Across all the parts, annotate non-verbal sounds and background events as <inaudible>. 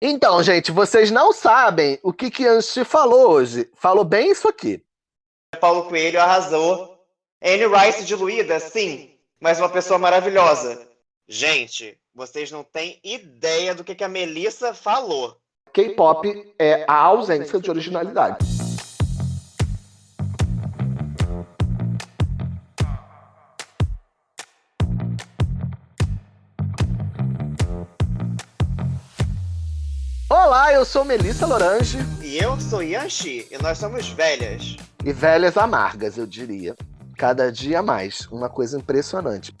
Então, gente, vocês não sabem o que que Anchi falou hoje. Falou bem isso aqui. Paulo Coelho arrasou. Anne Rice diluída, sim, mas uma pessoa maravilhosa. Gente, vocês não têm ideia do que, que a Melissa falou. K-pop é a ausência de originalidade. Olá, eu sou Melissa Lorange. E eu sou Yanxi, e nós somos velhas. E velhas amargas, eu diria. Cada dia mais. Uma coisa impressionante.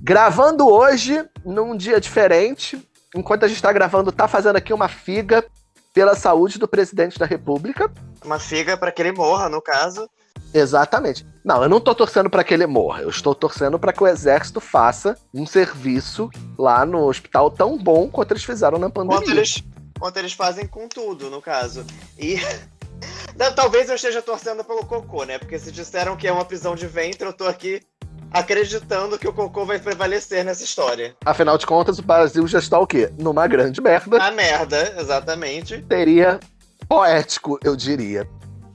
Gravando hoje, num dia diferente. Enquanto a gente está gravando, tá fazendo aqui uma figa pela saúde do presidente da República. Uma figa para que ele morra, no caso. Exatamente. Não, eu não tô torcendo para que ele morra. Eu estou torcendo para que o exército faça um serviço lá no hospital tão bom quanto eles fizeram na pandemia. Quanto eles, quanto eles fazem com tudo, no caso. E <laughs> talvez eu esteja torcendo pelo cocô, né? Porque se disseram que é uma prisão de ventre, eu tô aqui acreditando que o cocô vai prevalecer nessa história. Afinal de contas, o Brasil já está o quê? Numa grande merda. A merda, exatamente. Seria poético, eu diria.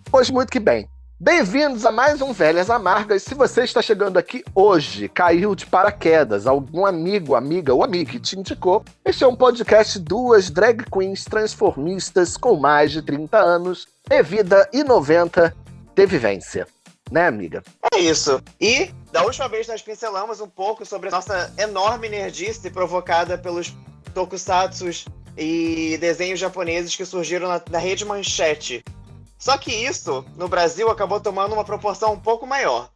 Pois muito que bem. Bem-vindos a mais um Velhas Amargas. Se você está chegando aqui hoje, caiu de paraquedas, algum amigo, amiga ou amiga que te indicou, este é um podcast duas drag queens transformistas com mais de 30 anos de vida e 90 de vivência. Né, amiga? É isso. E da última vez nós pincelamos um pouco sobre a nossa enorme nerdice provocada pelos tokusatsus e desenhos japoneses que surgiram na, na rede Manchete só que isso, no Brasil, acabou tomando uma proporção um pouco maior.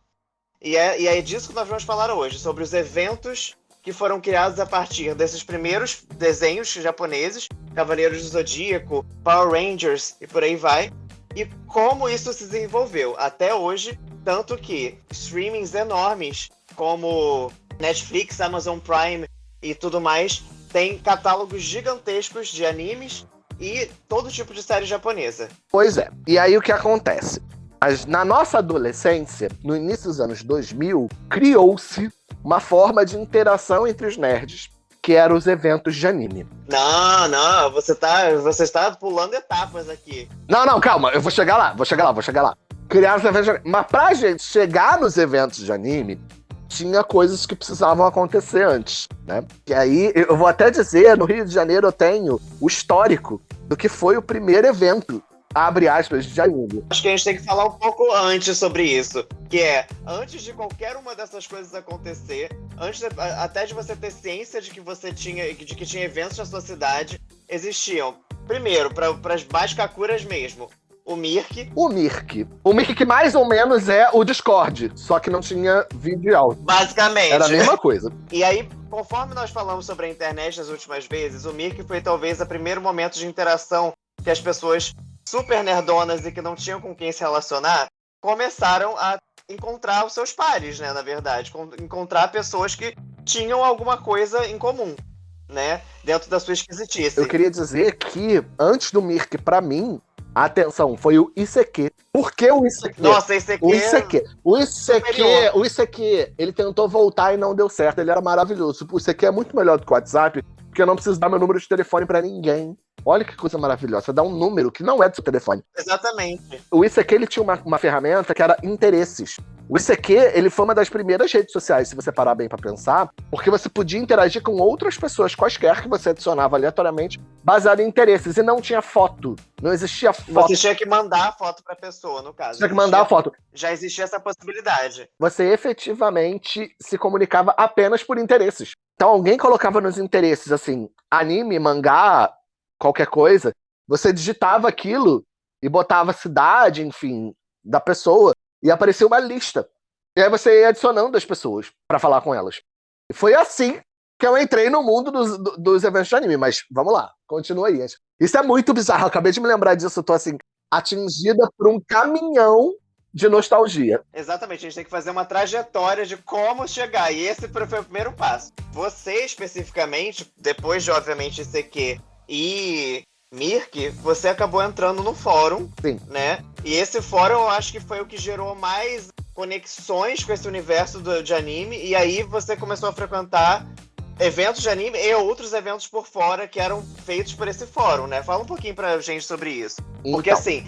E é, e é disso que nós vamos falar hoje, sobre os eventos que foram criados a partir desses primeiros desenhos japoneses, Cavaleiros do Zodíaco, Power Rangers e por aí vai, e como isso se desenvolveu até hoje, tanto que streamings enormes como Netflix, Amazon Prime e tudo mais têm catálogos gigantescos de animes e todo tipo de série japonesa. Pois é. E aí o que acontece? Na nossa adolescência, no início dos anos 2000, criou-se uma forma de interação entre os nerds, que eram os eventos de anime. Não, não, você tá, você está pulando etapas aqui. Não, não, calma, eu vou chegar lá, vou chegar lá, vou chegar lá. Criar os eventos de anime. Mas pra gente chegar nos eventos de anime, tinha coisas que precisavam acontecer antes, né? E aí, eu vou até dizer, no Rio de Janeiro eu tenho o histórico do que foi o primeiro evento abre aspas, de anime. Acho que a gente tem que falar um pouco antes sobre isso. Que é, antes de qualquer uma dessas coisas acontecer, antes de, até de você ter ciência de que você tinha, de que tinha eventos na sua cidade, existiam, primeiro, para as mais kakuras mesmo, o Mirk. O Mirk. O Mirk que mais ou menos é o Discord, só que não tinha vídeo e áudio. Basicamente. Era a mesma coisa. E aí, conforme nós falamos sobre a internet nas últimas vezes, o Mirk foi talvez o primeiro momento de interação que as pessoas super nerdonas e que não tinham com quem se relacionar começaram a encontrar os seus pares, né, na verdade. Encontrar pessoas que tinham alguma coisa em comum, né, dentro da sua esquisitice. Eu queria dizer que, antes do Mirk, para mim, Atenção, foi o ICQ. Por que o ICQ? Nossa, ICQ. O ICQ. O ICQ, o ICQ, ele tentou voltar e não deu certo. Ele era maravilhoso. O ICQ é muito melhor do que o WhatsApp, porque eu não preciso dar meu número de telefone para ninguém. Olha que coisa maravilhosa. Você dá um número que não é do seu telefone. Exatamente. O ICQ ele tinha uma, uma ferramenta que era interesses. O ICQ, ele foi uma das primeiras redes sociais, se você parar bem para pensar, porque você podia interagir com outras pessoas, quaisquer que você adicionava aleatoriamente, baseado em interesses, e não tinha foto. Não existia foto. Você tinha que mandar a foto pra pessoa, no caso. Tinha que mandar a foto. Já existia essa possibilidade. Você efetivamente se comunicava apenas por interesses. Então alguém colocava nos interesses, assim, anime, mangá, qualquer coisa, você digitava aquilo e botava a cidade, enfim, da pessoa, e apareceu uma lista. E aí você ia adicionando as pessoas para falar com elas. E foi assim que eu entrei no mundo dos, dos eventos de anime. Mas vamos lá, continua aí. Isso é muito bizarro. Eu acabei de me lembrar disso. Eu tô assim, atingida por um caminhão de nostalgia. Exatamente, a gente tem que fazer uma trajetória de como chegar. E esse foi o primeiro passo. Você, especificamente, depois de, obviamente, ICQ e Mirk, você acabou entrando no fórum, Sim. né? E esse fórum eu acho que foi o que gerou mais conexões com esse universo do, de anime, e aí você começou a frequentar eventos de anime e outros eventos por fora que eram feitos por esse fórum, né? Fala um pouquinho pra gente sobre isso. Porque Então. assim,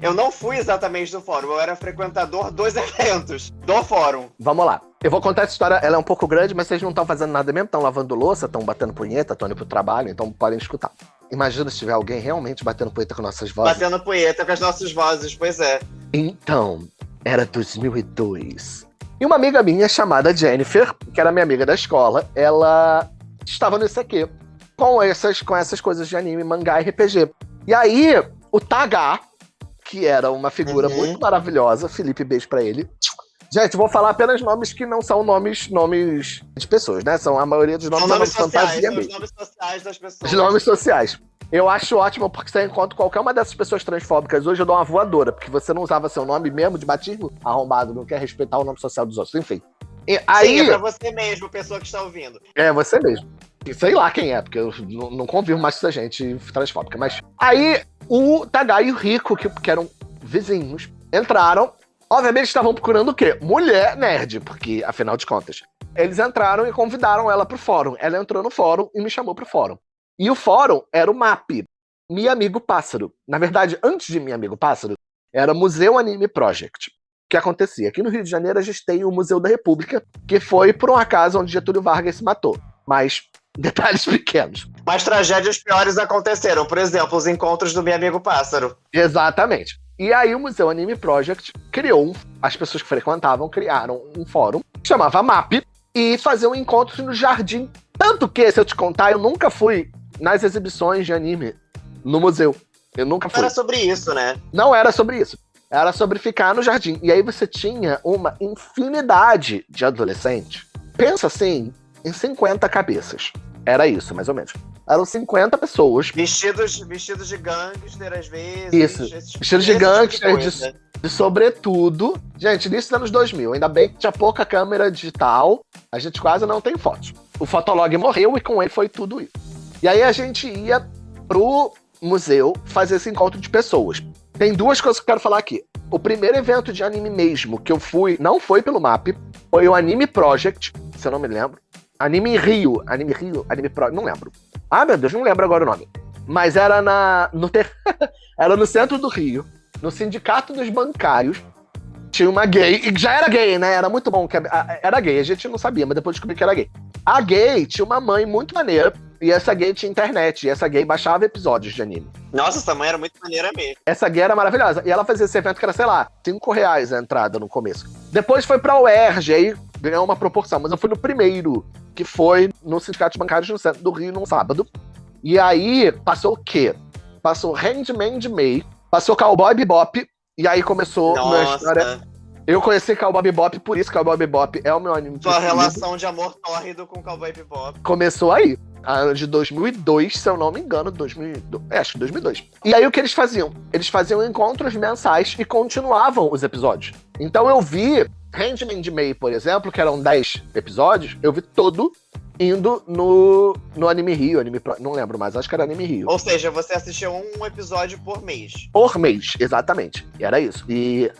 eu não fui exatamente do fórum, eu era frequentador dos <laughs> eventos do fórum. Vamos lá. Eu vou contar essa história, ela é um pouco grande, mas vocês não estão fazendo nada mesmo, estão lavando louça, estão batendo punheta, estão indo pro trabalho, então podem escutar. Imagina se tiver alguém realmente batendo punheta com nossas vozes. Batendo punheta com as nossas vozes, pois é. Então, era 2002. E uma amiga minha chamada Jennifer, que era minha amiga da escola, ela estava no ICQ com essas, com essas coisas de anime, mangá e RPG. E aí, o Taga, que era uma figura Uhum. muito maravilhosa, Felipe, beijo pra ele. Gente, vou falar apenas nomes que não são nomes, nomes de pessoas, né? São a maioria dos nomes, São nomes nome sociais, fantasia os mesmo. nomes sociais das pessoas. Os nomes sociais. Eu acho ótimo porque você encontra qualquer uma dessas pessoas transfóbicas hoje, eu dou uma voadora, porque você não usava seu nome mesmo de batismo, arrombado, não quer respeitar o nome social dos outros, enfim. E aí, Sim, é pra você mesmo, pessoa que está ouvindo. é você mesmo. E Sei lá quem é, porque eu não, não convivo mais com essa gente transfóbica. Mas aí o Tagai e o Rico, que, que eram vizinhos, entraram. Obviamente estavam procurando o quê? Mulher nerd, porque, afinal de contas. Eles entraram e convidaram ela pro fórum. Ela entrou no fórum e me chamou pro fórum. E o fórum era o MAP, Mi Amigo Pássaro. Na verdade, antes de Mi Amigo Pássaro, era Museu Anime Project. O que acontecia? Aqui no Rio de Janeiro a gente tem o Museu da República, que foi por um acaso onde Getúlio Vargas se matou. Mas <laughs> detalhes pequenos. Mas tragédias piores aconteceram. Por exemplo, os encontros do meu amigo pássaro. Exatamente. E aí o Museu Anime Project criou, um, as pessoas que frequentavam criaram um fórum que chamava MAP e faziam encontros no jardim. Tanto que, se eu te contar, eu nunca fui nas exibições de anime no museu. Eu nunca Não fui. era sobre isso, né? Não era sobre isso. Era sobre ficar no jardim. E aí você tinha uma infinidade de adolescentes. Pensa assim, em 50 cabeças. Era isso, mais ou menos. Eram 50 pessoas Vestidos, vestidos de gangster, às vezes. Isso. esse tipo- Vestidos de tipo gangster, coisa. E sobretudo, gente, início dos anos 2000, ainda bem que tinha pouca câmera digital, a gente quase não tem fotos. O Fotolog morreu e com ele foi tudo isso. E aí a gente ia pro museu fazer esse encontro de pessoas. Tem duas coisas que eu quero falar aqui. O primeiro evento de anime mesmo que eu fui, não foi pelo MAP, foi o Anime Project, se eu não me lembro. Anime Rio, Anime Rio, Anime Pro, não lembro. Ah, meu Deus, não lembro agora o nome. Mas era na no ter... <laughs> era no centro do Rio, no Sindicato dos Bancários. Tinha uma gay, e já era gay, né? Era muito bom que era gay, a gente não sabia, mas depois descobri que era gay. A gay tinha uma mãe muito maneira, e essa gay tinha internet, e essa gay baixava episódios de anime. Nossa, essa mãe era muito maneira mesmo. Essa gay era maravilhosa. E ela fazia esse evento que era, sei lá, 5 reais a entrada no começo. Depois foi pra UERJ, aí ganhou uma proporção. Mas eu fui no primeiro, que foi no Sindicato Bancário no centro do Rio, num sábado. E aí passou o quê? Passou Handman de May, passou Cowboy Bebop, e aí começou minha história. Nossa, Eu conheci Cowboy Bebop, por isso Cowboy Bebop é o meu anime sua preferido. relação de amor tórrido com Cowboy Bebop. Começou aí. Ano de 2002, se eu não me engano, 2002, é, acho que 2002. E aí o que eles faziam? Eles faziam encontros mensais e continuavam os episódios. Então eu vi Handman de May, por exemplo, que eram 10 episódios, eu vi todo indo no, no Anime Rio, Anime Pro, não lembro mais, acho que era Anime Rio. Ou seja, você assistiu um episódio por mês. Por mês, exatamente. E era isso. E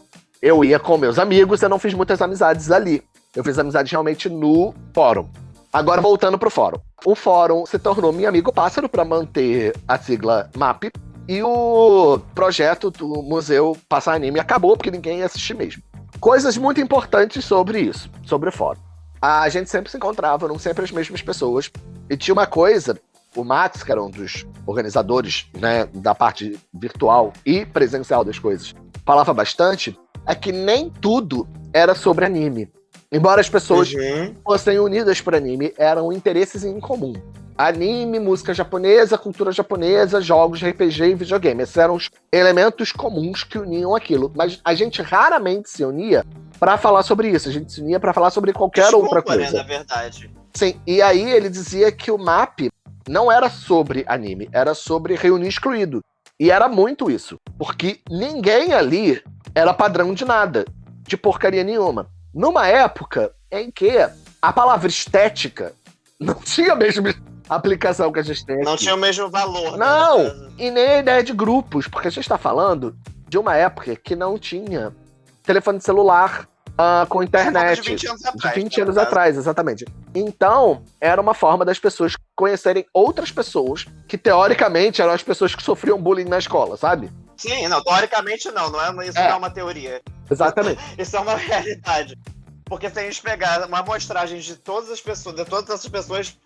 eu ia com meus amigos, eu não fiz muitas amizades ali. Eu fiz amizade realmente no fórum. Agora voltando pro fórum. O fórum se tornou Minha Amigo Pássaro para manter a sigla MAP. E o projeto do Museu Passar Anime acabou porque ninguém ia assistir mesmo. Coisas muito importantes sobre isso, sobre o fórum. A gente sempre se encontrava, não sempre as mesmas pessoas. E tinha uma coisa, o Max, que era um dos organizadores né, da parte virtual e presencial das coisas, falava bastante, é que nem tudo era sobre anime. Embora as pessoas Uhum. fossem unidas por anime, eram interesses em comum. Anime, música japonesa, cultura japonesa, jogos de RPG e videogame. Esses eram os elementos comuns que uniam aquilo. Mas a gente raramente se unia pra falar sobre isso. A gente se unia pra falar sobre qualquer Desculpa, outra coisa. né, na verdade. Sim, e aí ele dizia que o MAP não era sobre anime, era sobre reunir excluído. E era muito isso, porque ninguém ali era padrão de nada, de porcaria nenhuma. Numa época em que a palavra estética <laughs> não tinha a mesma aplicação que a gente tem aqui. Não tinha o mesmo valor. né, Não. caso. E nem a ideia de grupos, porque a gente está falando de uma época que não tinha telefone celular, uh, com internet. De 20 anos atrás. De 20 anos atrás, exatamente. Então, era uma forma das pessoas conhecerem outras pessoas que, teoricamente, eram as pessoas que sofriam bullying na escola, sabe? Sim, não, teoricamente não, não é, isso é. não é uma teoria. Exatamente. <laughs> isso é uma realidade. Porque se a gente pegar uma amostragem de todas as pessoas, de todas essas pessoas,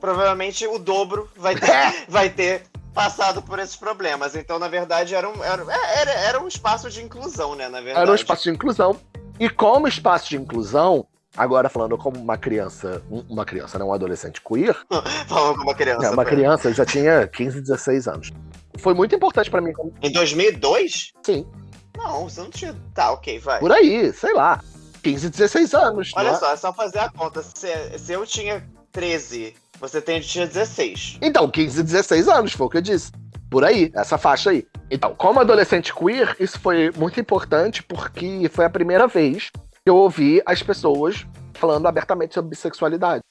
provavelmente o dobro vai ter, é. <laughs> vai ter passado por esses problemas. Então, na verdade, era um, era, era, era um espaço de inclusão, né? Na verdade. Era um espaço de inclusão. E como espaço de inclusão, agora falando como uma criança, uma criança, não um adolescente queer. <laughs> falando como uma criança. É, uma criança, eu já tinha 15, 16 anos. Foi muito importante para mim. Em 2002? Sim. Não, você não tinha. Tá, ok, vai. Por aí, sei lá. 15, 16 anos. Olha é? só, é só fazer a conta. Se, se eu tinha 13, você tem, tinha 16. Então, 15, 16 anos, foi o que eu disse. Por aí, essa faixa aí. Então, como adolescente queer, isso foi muito importante porque foi a primeira vez que eu ouvi as pessoas falando abertamente sobre bissexualidade.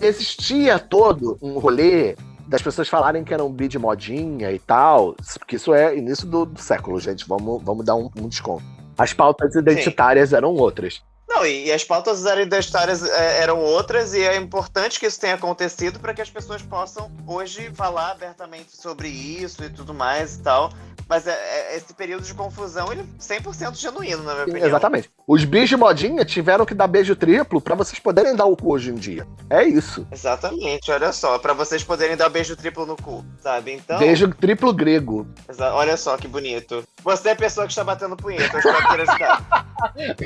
Existia todo um rolê das pessoas falarem que eram bi de modinha e tal, porque isso é início do, do século, gente. Vamos, vamos dar um, um desconto. As pautas identitárias Sim. eram outras. Não, e, as pautas identitárias é, eram outras, e é importante que isso tenha acontecido para que as pessoas possam hoje falar abertamente sobre isso e tudo mais e tal. Mas é, é, esse período de confusão, ele é 100% genuíno, na minha Sim, opinião. Exatamente. Os bis de modinha tiveram que dar beijo triplo para vocês poderem dar o cu hoje em dia. É isso. Exatamente, olha só. para vocês poderem dar beijo triplo no cu, sabe? Então... Beijo triplo grego. Olha só que bonito. Você é a pessoa que está batendo punheta, eu espero curiosidade.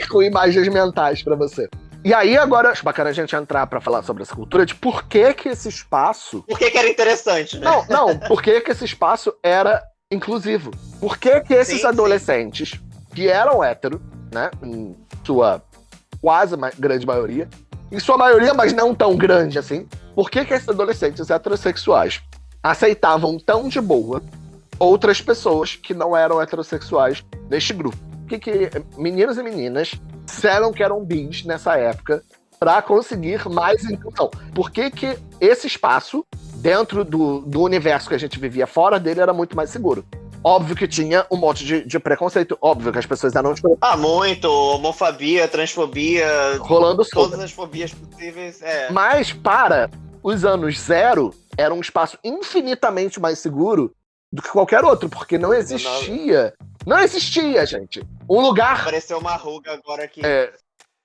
<laughs> Com imagens mentais para você. E aí, agora, acho bacana a gente entrar para falar sobre essa cultura de por que que esse espaço... Por que que era interessante, né? Não, não, por que que esse espaço era inclusivo. Por que, que esses sim, adolescentes, sim. que eram héteros, né, em sua quase grande maioria, em sua maioria, mas não tão grande assim, por que, que esses adolescentes heterossexuais aceitavam tão de boa outras pessoas que não eram heterossexuais neste grupo? Que, que meninos e meninas disseram que eram bis nessa época para conseguir mais inclusão? Por que, que esse espaço dentro do, do universo que a gente vivia fora dele era muito mais seguro. Óbvio que tinha um monte de, de preconceito. Óbvio que as pessoas eram. Tipo, ah, muito. Homofobia, transfobia. Rolando Todas as fobias possíveis. É. Mas para os anos zero, era um espaço infinitamente mais seguro do que qualquer outro, porque não existia. Não existia, gente. Um lugar. Apareceu uma ruga agora aqui. É...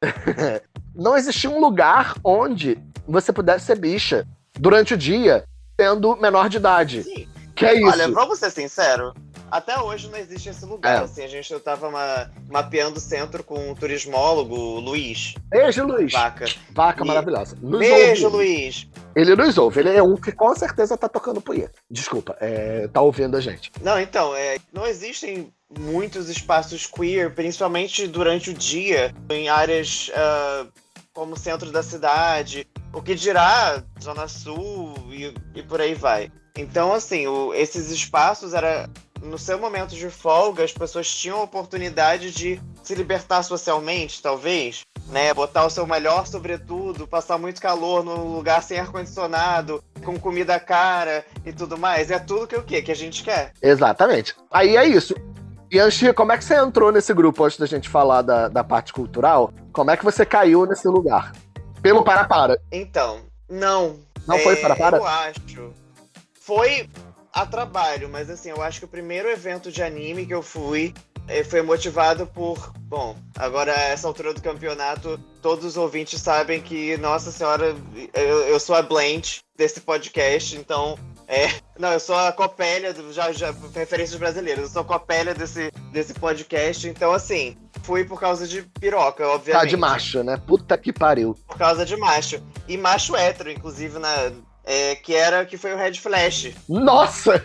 <laughs> não existia um lugar onde você pudesse ser bicha durante o dia, sendo menor de idade. Sim. Que é isso. Olha, vamos ser sincero, até hoje não existe esse lugar. É. Assim, a gente tava ma mapeando o centro com o turismólogo Luiz. Beijo, Luiz. Vaca. Vaca e... maravilhosa. Nos Beijo, ouve. Luiz. Ele nos ouve. Ele é um que com certeza tá tocando punheta. Desculpa, é, tá ouvindo a gente. Não, então, é, não existem muitos espaços queer, principalmente durante o dia, em áreas uh, como o centro da cidade, o que dirá Zona Sul e, e por aí vai. Então, assim, o, esses espaços era no seu momento de folga, as pessoas tinham a oportunidade de se libertar socialmente, talvez, né? Botar o seu melhor sobretudo, passar muito calor num lugar sem ar-condicionado, com comida cara e tudo mais. É tudo que o quê? Que a gente quer. Exatamente. Aí é isso. E Anchi, como é que você entrou nesse grupo antes da gente falar da, da parte cultural? Como é que você caiu nesse lugar? Pelo para-para. Então, não. Não é, foi para-para? Eu acho. Foi a trabalho, mas assim, eu acho que o primeiro evento de anime que eu fui eh, foi motivado por. Bom, agora a essa altura do campeonato, todos os ouvintes sabem que, nossa senhora, eu, eu sou a Blend desse podcast, então. É, <laughs> não, eu sou a copélia, já, já, referências brasileiras, eu sou a copélia desse, desse podcast, então assim, fui por causa de piroca, obviamente. Tá de macho, né? Puta que pariu. Por causa de macho. E macho hétero, inclusive, na, é, que era que foi o Red Flash. Nossa!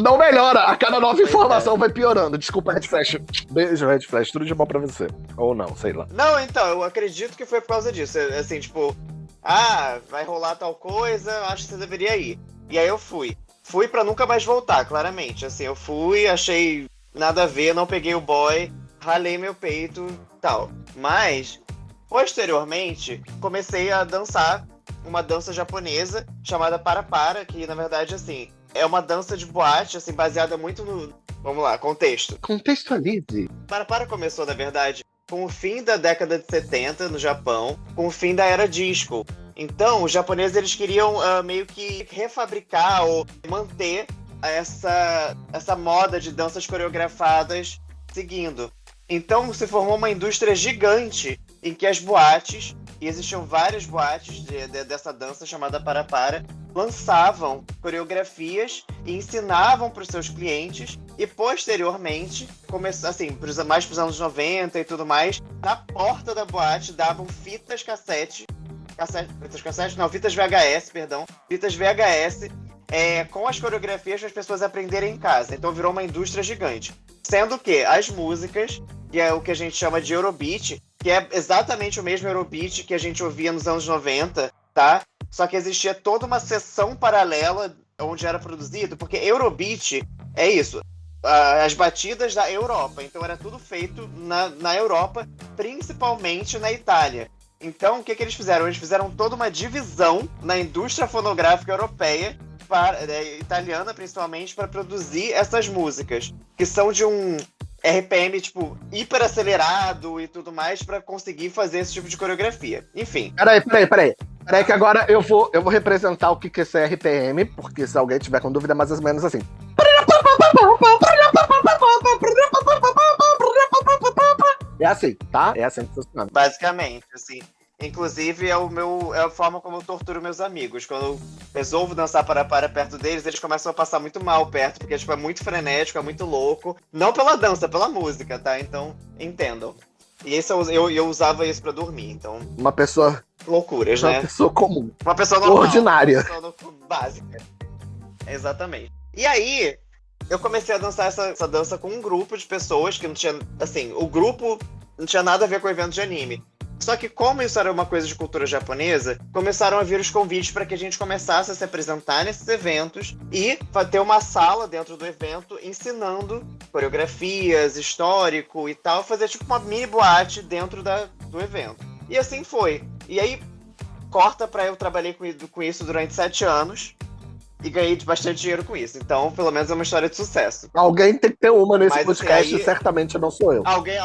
Não melhora, a cada nova informação é. vai piorando. Desculpa, Red Flash. Beijo, Red Flash, tudo de bom pra você. Ou não, sei lá. Não, então, eu acredito que foi por causa disso. É, assim, tipo, ah, vai rolar tal coisa, acho que você deveria ir. E aí eu fui. Fui para nunca mais voltar, claramente. Assim, eu fui, achei nada a ver, não peguei o boy, ralei meu peito tal. Mas, posteriormente, comecei a dançar uma dança japonesa chamada Para Para, que na verdade, assim, é uma dança de boate, assim, baseada muito no. Vamos lá, contexto. Contextualize. Para Para começou, na verdade, com o fim da década de 70 no Japão, com o fim da era disco. Então, os japoneses eles queriam uh, meio que refabricar ou manter essa, essa moda de danças coreografadas seguindo. Então se formou uma indústria gigante em que as boates, e existiam várias boates de, de, dessa dança chamada Para-Para, lançavam coreografias e ensinavam para os seus clientes. E posteriormente, assim, mais para os anos 90 e tudo mais, na porta da boate davam fitas cassete, cassete fitas cassete, não, fitas VHS, perdão, fitas VHS é, com as coreografias para as pessoas aprenderem em casa. Então virou uma indústria gigante. Sendo que as músicas, que é o que a gente chama de Eurobeat, que é exatamente o mesmo Eurobeat que a gente ouvia nos anos 90, tá? Só que existia toda uma sessão paralela onde era produzido, porque Eurobeat é isso, as batidas da Europa. Então era tudo feito na, na Europa, principalmente na Itália. Então o que, que eles fizeram? Eles fizeram toda uma divisão na indústria fonográfica europeia para, é, italiana principalmente, para produzir essas músicas, que são de um RPM, tipo, hiper acelerado e tudo mais, para conseguir fazer esse tipo de coreografia. Enfim. Peraí, peraí, peraí. Peraí que agora eu vou, eu vou representar o que, que é esse RPM, porque se alguém tiver com dúvida, mais ou menos assim. É assim, tá? É assim que funciona. Basicamente, assim. Inclusive, é, o meu, é a forma como eu torturo meus amigos. Quando eu resolvo dançar para para perto deles, eles começam a passar muito mal perto, porque tipo, é muito frenético, é muito louco. Não pela dança, pela música, tá? Então, entendam. E esse eu, eu, eu usava isso para dormir, então. Uma pessoa. Loucuras, uma né? Uma pessoa comum. Uma pessoa normal. Ordinária. Uma pessoa básica. Exatamente. E aí, eu comecei a dançar essa, essa dança com um grupo de pessoas que não tinha. Assim, o grupo não tinha nada a ver com o evento de anime. Só que, como isso era uma coisa de cultura japonesa, começaram a vir os convites para que a gente começasse a se apresentar nesses eventos e ter uma sala dentro do evento ensinando coreografias, histórico e tal, fazer tipo uma mini boate dentro da, do evento. E assim foi. E aí, corta para eu trabalhei com, com isso durante sete anos e ganhei bastante dinheiro com isso. Então, pelo menos é uma história de sucesso. Alguém tem que ter uma nesse Mas, assim, podcast, assim, aí, certamente não sou eu. Alguém,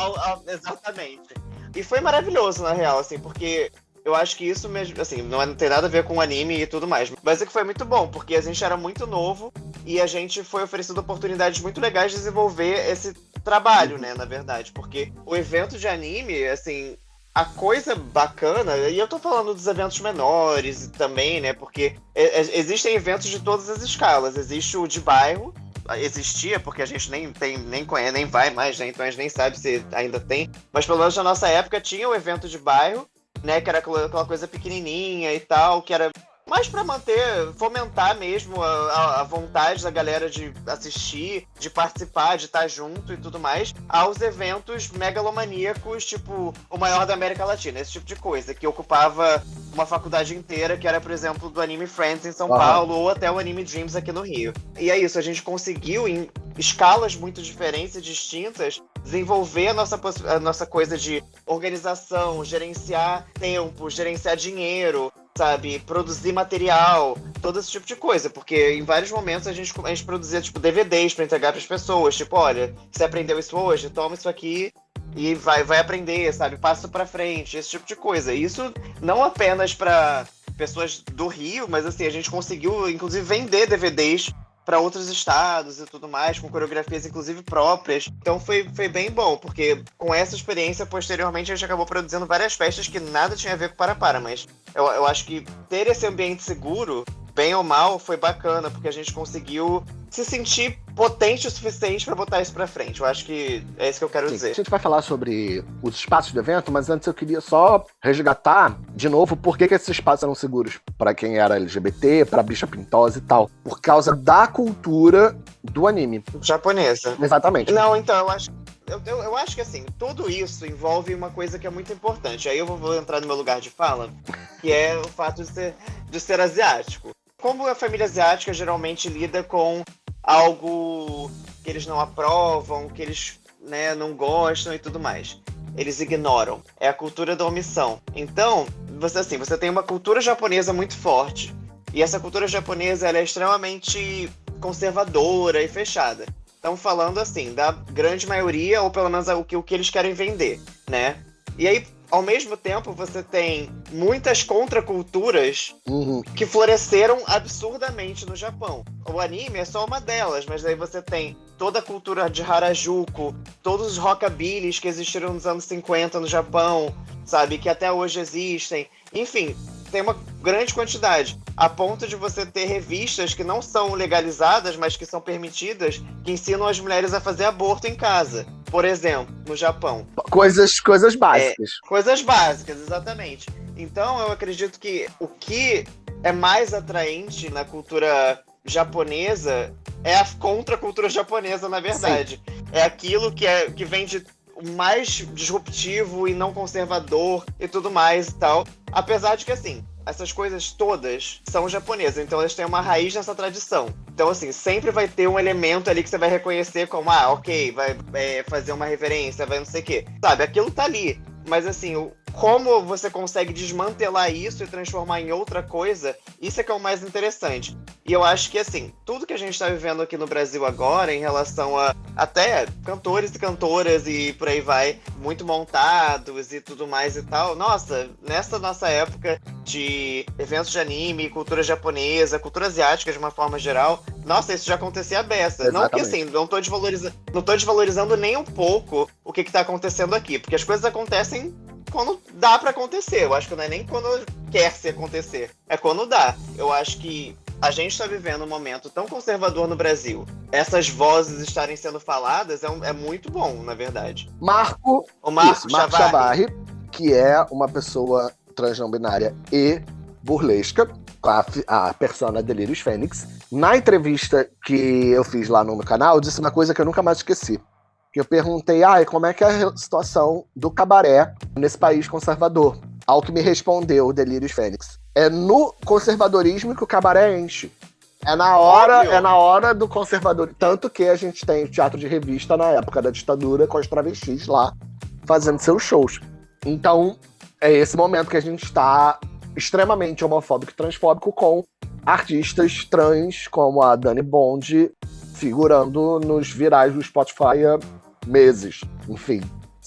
exatamente. E foi maravilhoso, na real, assim, porque eu acho que isso mesmo, assim, não, é, não tem nada a ver com anime e tudo mais. Mas é que foi muito bom, porque a gente era muito novo e a gente foi oferecido oportunidades muito legais de desenvolver esse trabalho, né, na verdade. Porque o evento de anime, assim, a coisa bacana, e eu tô falando dos eventos menores também, né? Porque existem eventos de todas as escalas. Existe o de bairro, existia, porque a gente nem tem, nem conhece, nem vai mais, né? Então a gente nem sabe se ainda tem. Mas pelo menos na nossa época tinha o evento de bairro, né? Que era aquela coisa pequenininha e tal, que era mais para manter, fomentar mesmo a, a, vontade da galera de assistir, de participar, de estar junto e tudo mais, aos eventos megalomaníacos, tipo o maior da América Latina, esse tipo de coisa, que ocupava uma faculdade inteira, que era, por exemplo, do Anime Friends em São. Paulo, ou até o Anime Dreams aqui no Rio. E é isso, a gente conseguiu, em escalas muito diferentes e distintas, desenvolver a nossa, a nossa coisa de organização, gerenciar tempo, gerenciar dinheiro, sabe, produzir material, todo esse tipo de coisa, porque em vários momentos a gente, a gente produzia, tipo, DVDs para entregar para as pessoas, tipo, olha, você aprendeu isso hoje, toma isso aqui e vai, vai aprender, sabe, passa para frente, esse tipo de coisa. Isso não apenas para pessoas do Rio, mas assim, a gente conseguiu, inclusive, vender DVDs para outros estados e tudo mais, com coreografias inclusive próprias. Então foi, foi bem bom, porque com essa experiência, posteriormente, a gente acabou produzindo várias festas que nada tinha a ver com Para-Para, mas eu, eu acho que ter esse ambiente seguro, bem ou mal, foi bacana, porque a gente conseguiu se sentir potente o suficiente para botar isso para frente. Eu acho que é isso que eu quero Sim, dizer. A gente vai falar sobre os espaços do evento, mas antes eu queria só resgatar de novo por que, que esses espaços eram seguros para quem era LGBT, para bicha pintosa e tal. Por causa da cultura do anime. Japonesa. Exatamente. Não, então eu acho eu, eu, eu, acho que assim, tudo isso envolve uma coisa que é muito importante. Aí eu vou, vou, entrar no meu lugar de fala, que é o fato de ser, de ser asiático. Como a família asiática geralmente lida com algo que eles não aprovam, que eles né, não gostam e tudo mais. Eles ignoram. É a cultura da omissão. Então, você assim, você tem uma cultura japonesa muito forte. E essa cultura japonesa é extremamente conservadora e fechada. Estão falando assim, da grande maioria, ou pelo menos o que, o que eles querem vender. né? E aí, ao mesmo tempo, você tem muitas contraculturas Uhum. que floresceram absurdamente no Japão. O anime é só uma delas, mas aí você tem toda a cultura de Harajuku, todos os rockabillys que existiram nos anos 50 no Japão, sabe, que até hoje existem. Enfim, tem uma grande quantidade, a ponto de você ter revistas que não são legalizadas, mas que são permitidas, que ensinam as mulheres a fazer aborto em casa. Por exemplo, no Japão. Coisas, coisas básicas. Coisas básicas, exatamente. Então eu acredito que o que é mais atraente na cultura japonesa é a contracultura japonesa, na verdade. É aquilo que, é, que vem de mais disruptivo e não conservador e tudo mais e tal. Apesar de que, assim, essas coisas todas são japonesas, então elas têm uma raiz nessa tradição. Então, assim, sempre vai ter um elemento ali que você vai reconhecer como, ah, ok, vai é, fazer uma reverência, vai não sei o quê. Sabe, aquilo tá ali. Mas, assim, como você consegue desmantelar isso e transformar em outra coisa, isso é que é o mais interessante. E eu acho que, assim, tudo que a gente está vivendo aqui no Brasil agora, em relação a até cantores e cantoras e por aí vai, muito montados e tudo mais e tal, nossa, nessa nossa época de eventos de anime, cultura japonesa, cultura asiática de uma forma geral, nossa, isso já acontecia a beça. Não que assim, não tô, desvalorizando, não tô desvalorizando nem um pouco o que, que tá acontecendo aqui, porque as coisas acontecem quando dá para acontecer. Eu acho que não é nem quando quer se acontecer, é quando dá. Eu acho que a gente está vivendo um momento tão conservador no Brasil. Essas vozes estarem sendo faladas é, um, é muito bom, na verdade. Marco, o Marco, isso, Marco Chavarri. Chavarri, que é uma pessoa trans não binária e burlesca, a, a persona Delirious Fênix. Na entrevista que eu fiz lá no meu canal, disse uma coisa que eu nunca mais esqueci. Eu perguntei, ah, como é que é a situação do cabaré nesse país conservador? Ao que me respondeu o Delírios Fênix. É no conservadorismo que o cabaré enche. É na hora, Óbvio. é na hora do conservador. Tanto que a gente tem teatro de revista na época da ditadura com as travestis lá fazendo seus shows. Então, é esse momento que a gente está extremamente homofóbico e transfóbico com artistas trans como a Dani Bond figurando nos virais do Spotify meses. Enfim,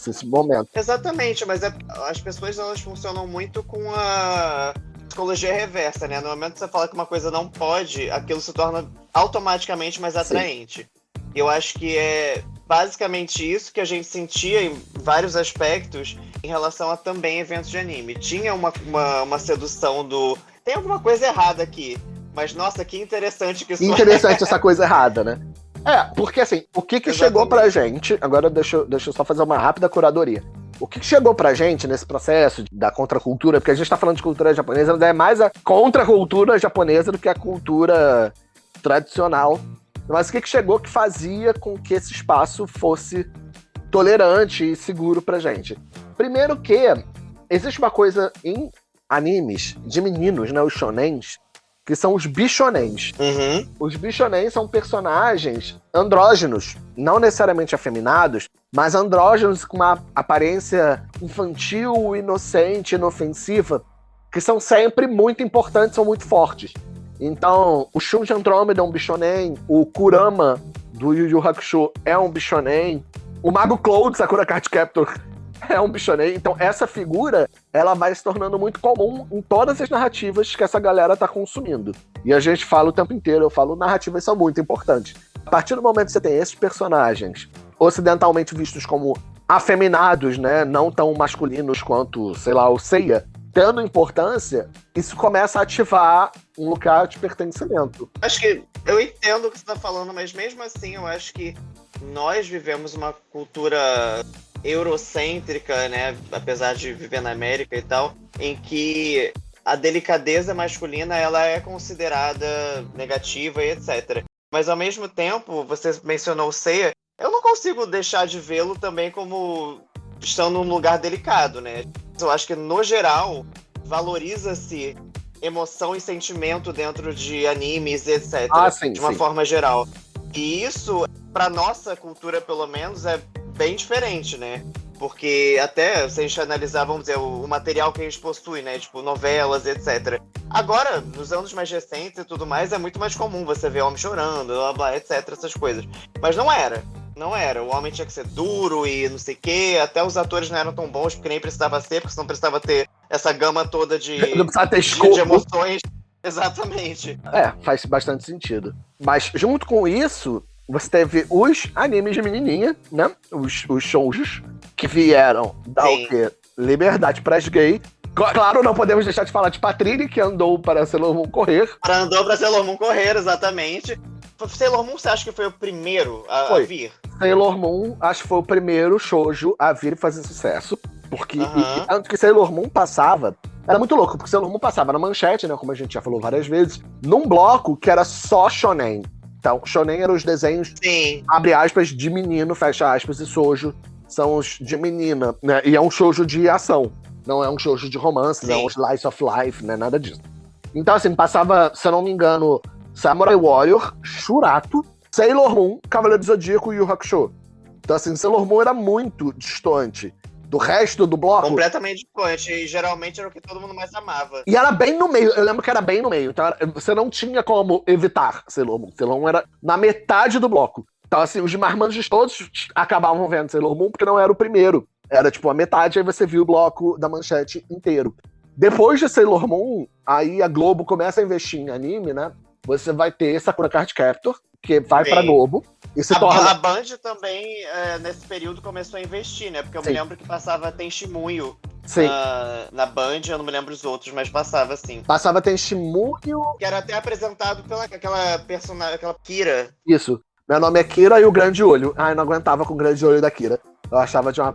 esse momento. Exatamente, mas é, as pessoas elas funcionam muito com a psicologia reversa, né? No momento que você fala que uma coisa não pode, aquilo se torna automaticamente mais atraente. Sim. Eu acho que é basicamente isso que a gente sentia em vários aspectos em relação a também eventos de anime. Tinha uma, uma, uma sedução do. Tem alguma coisa errada aqui. Mas nossa, que interessante que isso Interessante é. essa coisa errada, né? É, porque assim, o que que chegou pra gente, agora deixa, deixa eu só fazer uma rápida curadoria. O que chegou pra gente nesse processo da contracultura, porque a gente tá falando de cultura japonesa, mas é mais a contracultura japonesa do que a cultura tradicional. Mas o que, que chegou que fazia com que esse espaço fosse tolerante e seguro pra gente? Primeiro que existe uma coisa em animes de meninos, né, os shonens, que são os bichonens. Uhum. Os bichonens são personagens andrógenos, não necessariamente afeminados, mas andrógenos com uma aparência infantil, inocente, inofensiva, que são sempre muito importantes, são muito fortes. Então, o Shun de Andrômeda é um bichonen, o Kurama do Yu Yu Hakusho é um bichonen, o Mago Cloud, Sakura Card Captor, <laughs> é um bichonei. Então, essa figura, ela vai se tornando muito comum em todas as narrativas que essa galera tá consumindo. E a gente fala o tempo inteiro, eu falo, narrativas são muito importantes. A partir do momento que você tem esses personagens ocidentalmente vistos como afeminados, né, não tão masculinos quanto, sei lá, o Seiya, tendo importância, isso começa a ativar um lugar de pertencimento. Acho que eu entendo o que você está falando, mas mesmo assim eu acho que nós vivemos uma cultura eurocêntrica, né? Apesar de viver na América e tal, em que a delicadeza masculina ela é considerada negativa e etc. Mas ao mesmo tempo, você mencionou o Seiya, eu não consigo deixar de vê-lo também como estando num lugar delicado, né? Eu acho que no geral valoriza-se emoção e sentimento dentro de animes, etc. Ah, sim, de uma sim. forma geral. E isso, para nossa cultura pelo menos, é bem diferente, né? Porque até se a gente analisar, vamos dizer, o, o, material que a gente possui, né? Tipo, novelas, etc. Agora, nos anos mais recentes e tudo mais, é muito mais comum você ver homem chorando, blá, blá, etc, essas coisas. Mas não era. Não era. O homem tinha que ser duro e não sei o quê. Até os atores não eram tão bons, porque nem precisava ser, porque senão precisava ter essa gama toda de, Não precisava ter de, de emoções. <laughs> Exatamente. É, faz bastante sentido. Mas junto com isso, você teve os animes de menininha, né? Os, os shoujos, que vieram dar Sim. o quê? Liberdade para as gays. Cl- Claro, não podemos deixar de falar de Patrine, que andou para Sailor Moon correr. Andou pra Sailor Moon correr, exatamente. Sailor Moon, você acha que foi o primeiro a, a vir? Sailor Moon, acho que foi o primeiro shoujo a vir fazer sucesso. Porque, Aham. e- tanto que Sailor Moon passava, era muito louco, porque Sailor Moon passava na manchete, né, como a gente já falou várias vezes, num bloco que era só shonen. Então, shonen eram os desenhos, Sim. abre aspas, de menino, fecha aspas, e shoujo são os de menina, né, e é um shoujo de ação, não é um shoujo de romance, não é um Sim. slice of life, né, nada disso. Então, assim, passava, se eu não me engano, Samurai Warrior, Shurato, Sailor Moon, Cavaleiro do Zodíaco e Yu Hakusho. Então, assim, Sailor Moon era muito distante do resto do bloco. Completamente distante. E geralmente era o que todo mundo mais amava. E era bem no meio, eu lembro que era bem no meio. Então era- você não tinha como evitar Sailor Moon. Sailor Moon era na metade do bloco. Então, assim, os marmanjos todos acabavam vendo Sailor Moon porque não era o primeiro. Era tipo a metade, aí você viu o bloco da manchete inteiro. Depois de Sailor Moon, aí a Globo começa a investir em anime, né? Você vai ter Sakura Card Captor, que vai Sim. pra Globo se A, torna. a Band também, é, nesse período, começou a investir, né? Porque eu Sim. me lembro que passava Sim. na, na Band, eu não me lembro os outros, mas passava assim. Passava Tenshimuyo. Que era até apresentado pela aquela personagem, aquela Kira. Isso. Meu nome é Kira e o Grande Olho. Ai, não aguentava com o Grande Olho da Kira. Eu achava de uma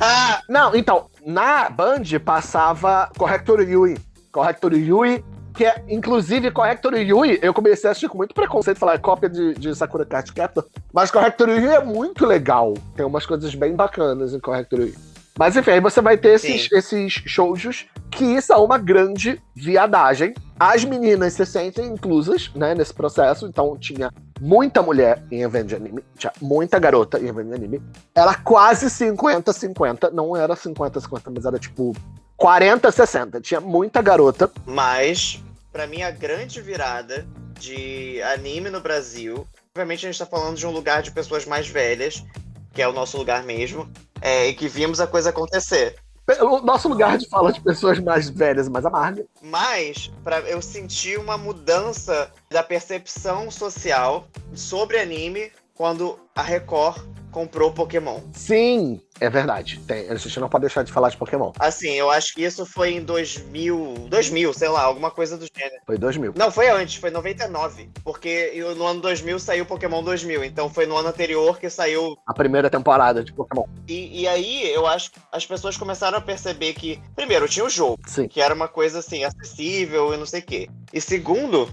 <laughs> Não, então, na Band passava Corrector Yui. Corrector Yui, que é, inclusive, Corrector Yui, eu comecei a assistir com muito preconceito, falar é cópia de, de Sakura Card Captor, mas Corrector Yui é muito legal. Tem umas coisas bem bacanas em Corrector Yui. Mas enfim, aí você vai ter esses, Sim. esses shoujos que são uma grande viadagem. As meninas se sentem inclusas, né, nesse processo, então tinha muita mulher em evento de anime, tinha muita garota em evento de anime. Era quase 50-50, não era 50-50, mas era tipo 40-60. Tinha muita garota. Mas, pra mim, a grande virada de anime no Brasil. Obviamente, a gente tá falando de um lugar de pessoas mais velhas, que é o nosso lugar mesmo, é, e que vimos a coisa acontecer. O nosso lugar de fala de pessoas mais velhas e mais amargas. Mas pra, eu senti uma mudança da percepção social sobre anime quando a Record comprou Pokémon. Sim, é verdade. Tem, a gente não pode deixar de falar de Pokémon. Assim, eu acho que isso foi em 2000, 2000, sei lá, alguma coisa do gênero. Foi 2000. Não, foi antes, foi 99. Porque no ano 2000 saiu Pokémon 2000. Então foi no ano anterior que saiu. A primeira temporada de Pokémon. E, e aí eu acho que as pessoas começaram a perceber que, primeiro, tinha o jogo, Sim. que era uma coisa assim, acessível e não sei o quê. E segundo,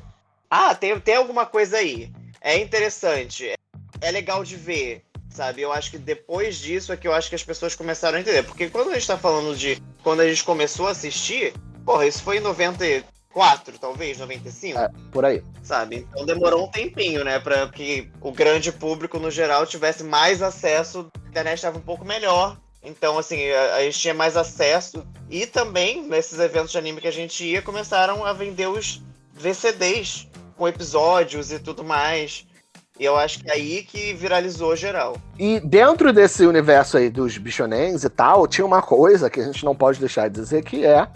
ah, tem, tem alguma coisa aí. É interessante. é- É legal de ver. Sabe, eu acho que depois disso é que eu acho que as pessoas começaram a entender. Porque quando a gente tá falando de. Quando a gente começou a assistir, porra, isso foi em 94, talvez, 95 É, por aí. sabe? Então demorou um tempinho, né, para que o grande público no geral tivesse mais acesso, a internet estava um pouco melhor. Então, assim, a, a gente tinha mais acesso e também nesses eventos de anime que a gente ia, começaram a vender os VCDs com episódios e tudo mais. E eu acho que é aí que viralizou geral. E dentro desse universo aí dos bichonens e tal, tinha uma coisa que a gente não pode deixar de dizer que é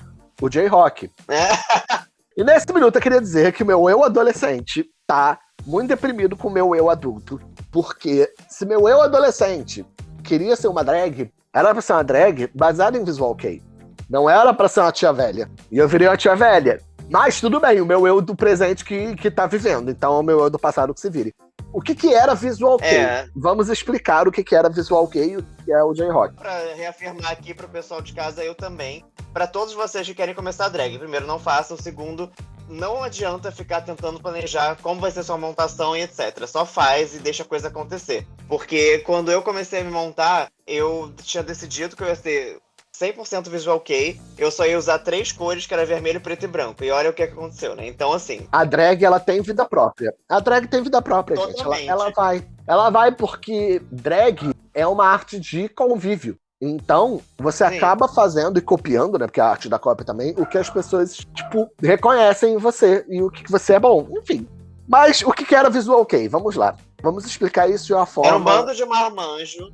o J-Rock. É. <laughs> E nesse minuto eu queria dizer que o meu eu adolescente tá muito deprimido com o meu eu adulto. Porque se meu eu adolescente queria ser uma drag, era pra ser uma drag baseada em visual kei. Não era pra ser uma tia velha. E eu virei uma tia velha. Mas tudo bem, o meu eu do presente que, que tá vivendo. Então o meu eu do passado que se vire. O que que era visual kei? É. Vamos explicar o que que era visual kei e o que é o J-Rock. Pra reafirmar aqui pro pessoal de casa, eu também. Pra todos vocês que querem começar a drag, primeiro, não façam. Segundo, não adianta ficar tentando planejar como vai ser sua montação e etc. Só faz e deixa a coisa acontecer. Porque quando eu comecei a me montar, eu tinha decidido que eu ia ser 100% visual kei. Eu só ia usar três cores, que era vermelho, preto e branco. E olha o que aconteceu, né? Então, assim, A drag, ela tem vida própria. A drag tem vida própria, gente. Ela, Totalmente. ela vai. Ela vai porque drag é uma arte de convívio. Então, você Sim. acaba fazendo e copiando, né? Porque a arte da cópia também, o que as pessoas, tipo, reconhecem em você e o que você é bom. Enfim. Mas o que, que era Visual Kei? Vamos lá. Vamos explicar isso de uma forma. Era um bando de marmanjo.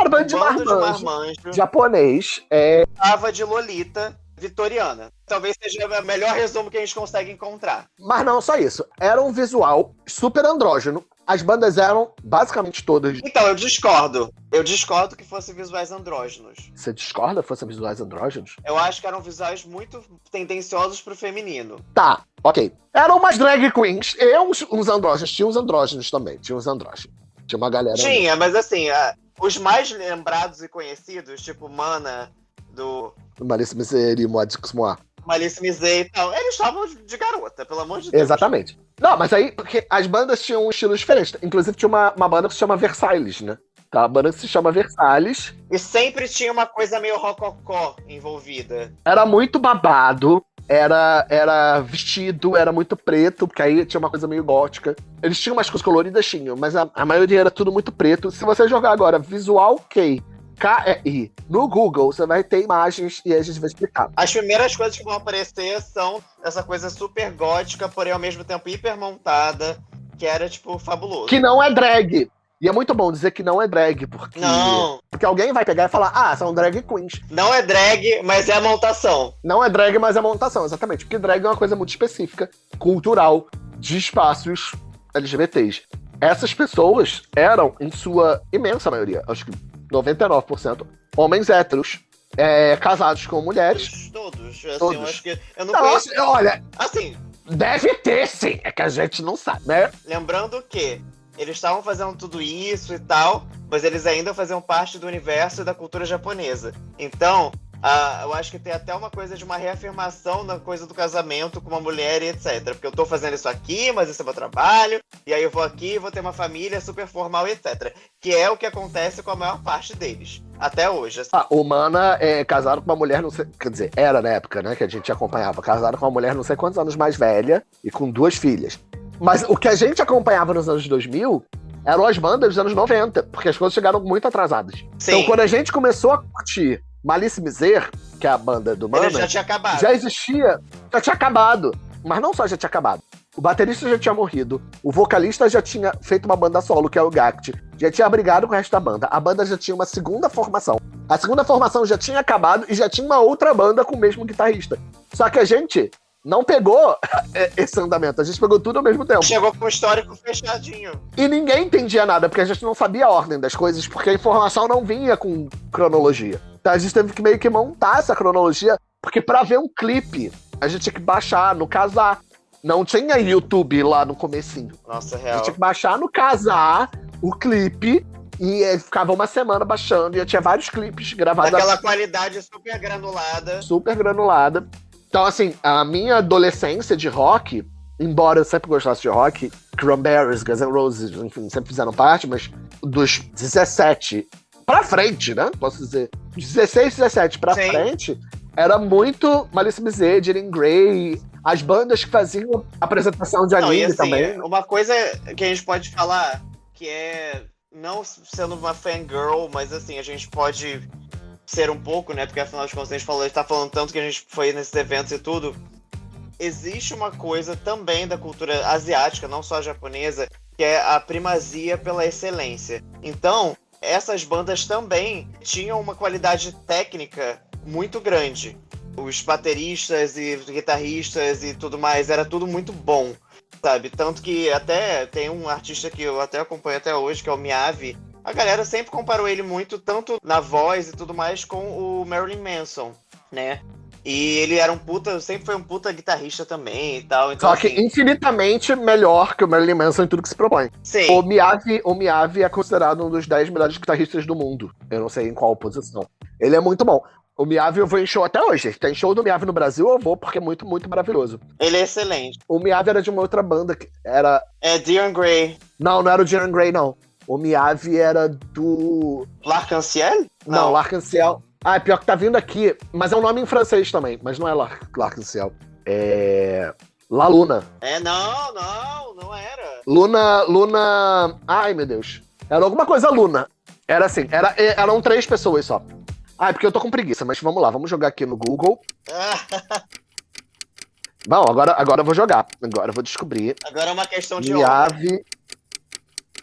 Era bando de marmanjo. Japonês. É, Tava de Lolita vitoriana. Talvez seja o melhor resumo que a gente consegue encontrar. mas não só isso. Era um visual super andrógeno. As bandas eram basicamente todas. Então, eu discordo. Eu discordo que fossem visuais andrógenos. Você discorda? Fossem visuais andrógenos? Eu acho que eram visuais muito tendenciosos pro feminino. Tá, ok. Eram umas drag queens e uns, uns andrógenos. Tinha uns andrógenos também. Tinha uns andrógenos. Tinha uma galera. Tinha, mas assim, os mais lembrados e conhecidos, tipo Mana, do Malice Misery, Modicus Moa. Malice Miser e tal, eles estavam de garota, pelo amor de Deus. Exatamente. Não, mas aí, porque as bandas tinham um estilo diferente. Inclusive, tinha uma, uma banda que se chama Versalhes, né? Tá? A banda que se chama Versalhes. E sempre tinha uma coisa meio rococó envolvida. Era muito babado. Era, era vestido, era muito preto, porque aí tinha uma coisa meio gótica. Eles tinham umas coisas coloridas, tinham, mas a, a maioria era tudo muito preto. Se você jogar agora Visual K, K-E-I, no Google, você vai ter imagens e a gente vai explicar. As primeiras coisas que vão aparecer são essa coisa super gótica, porém ao mesmo tempo hiper montada, que era, tipo, fabuloso. Que não é drag. E é muito bom dizer que não é drag, porque, Não, porque alguém vai pegar e falar, ah, são drag queens. não é drag, mas é a montação. Não é drag, mas é montação, exatamente. Porque drag é uma coisa muito específica, cultural, de espaços LGBTs. Essas pessoas eram, em sua imensa maioria, acho que 99%, homens héteros, é, casados com mulheres. Todos, assim, Todos. eu acho que. Eu não Não, conheço. olha, Assim, deve ter sim, é que a gente não sabe, né? lembrando que eles estavam fazendo tudo isso e tal, mas eles ainda faziam parte do universo e da cultura japonesa. Então, eu acho que tem até uma coisa de uma reafirmação na coisa do casamento com uma mulher e etc. Porque eu tô fazendo isso aqui, mas esse é meu trabalho, e aí eu vou aqui, vou ter uma família super formal e etc. Que é o que acontece com a maior parte deles. Até hoje. assim. Ah, o Mana é casado com uma mulher, não sei. Quer dizer, era na época, né? Que a gente acompanhava. Casado com uma mulher não sei quantos anos mais velha e com duas filhas. Mas o que a gente acompanhava nos anos 2000 eram as bandas dos anos 90, porque as coisas chegaram muito atrasadas. Sim, Então, quando a gente começou a curtir Malice Miser, que é a banda do Mana, ele já tinha acabado. já existia, já tinha acabado. Mas não só já tinha acabado. O baterista já tinha morrido, o vocalista já tinha feito uma banda solo, que é o Gact, já tinha brigado com o resto da banda. A banda já tinha uma segunda formação. A segunda formação já tinha acabado e já tinha uma outra banda com o mesmo guitarrista. Só que a gente não pegou <laughs> esse andamento, a gente pegou tudo ao mesmo tempo. Chegou com o histórico fechadinho. E ninguém entendia nada, porque a gente não sabia a ordem das coisas, porque a informação não vinha com cronologia. Então a gente teve que meio que montar essa cronologia, porque pra ver um clipe, a gente tinha que baixar no casar. Não tinha YouTube lá no comecinho. Nossa, A real. gente tinha que baixar no casar o clipe e eh, ficava uma semana baixando e eu tinha vários clipes gravados Daquela qualidade super granulada. super granulada. Então, assim, a minha adolescência de rock, embora eu sempre gostasse de rock, Cranberries, Guns N' Roses, enfim, sempre fizeram parte, mas dos 17 pra frente, né? Posso dizer, 16, 17 pra Sim. frente, era muito Malice Miser, Jiren Grey, as bandas que faziam apresentação de Não, anime assim, também. uma coisa que a gente pode falar, que é, não sendo uma fangirl, mas assim, a gente pode ser um pouco, né? Porque afinal de contas a gente falou, a gente tá falando tanto que a gente foi nesses eventos e tudo. Existe uma coisa também da cultura asiática, não só japonesa, que é a primazia pela excelência. Então, essas bandas também tinham uma qualidade técnica muito grande. Os bateristas e guitarristas e tudo mais, era tudo muito bom, sabe? Tanto que até tem um artista que eu até acompanho até hoje, que é o Miyavi. A galera sempre comparou ele muito, tanto na voz e tudo mais, com o Marilyn Manson, né? E ele era um puta, sempre foi um puta guitarrista também e tal. Então, Só que assim, infinitamente melhor que o Marilyn Manson em tudo que se propõe. sim. O Miyavi, o Miyavi é considerado um dos 10 melhores guitarristas do mundo. Eu não sei em qual posição. Ele é muito bom. O Miyavi eu vou em show até hoje. Tem show do Miyavi no Brasil, eu vou porque é muito, muito maravilhoso. Ele é excelente. O Miyavi era de uma outra banda que era. É Dion Gray. Não, não era o Jiren Grey, não. O Miyavi era do. L'Arc-en-Ciel? Não, L'Arc-en-Ciel. Ah, é pior que tá vindo aqui. Mas é um nome em francês também. Mas não é L'Ar- L'Arc-en-Ciel. É. La Luna. É, não, não, não era. Luna. Luna. Ai, meu Deus. Era alguma coisa Luna. Era assim, era, eram três pessoas só. Ah, é porque eu tô com preguiça, mas vamos lá, vamos jogar aqui no Google. <laughs> Bom, agora, agora eu vou jogar. Agora eu vou descobrir. Agora é uma questão de. Miave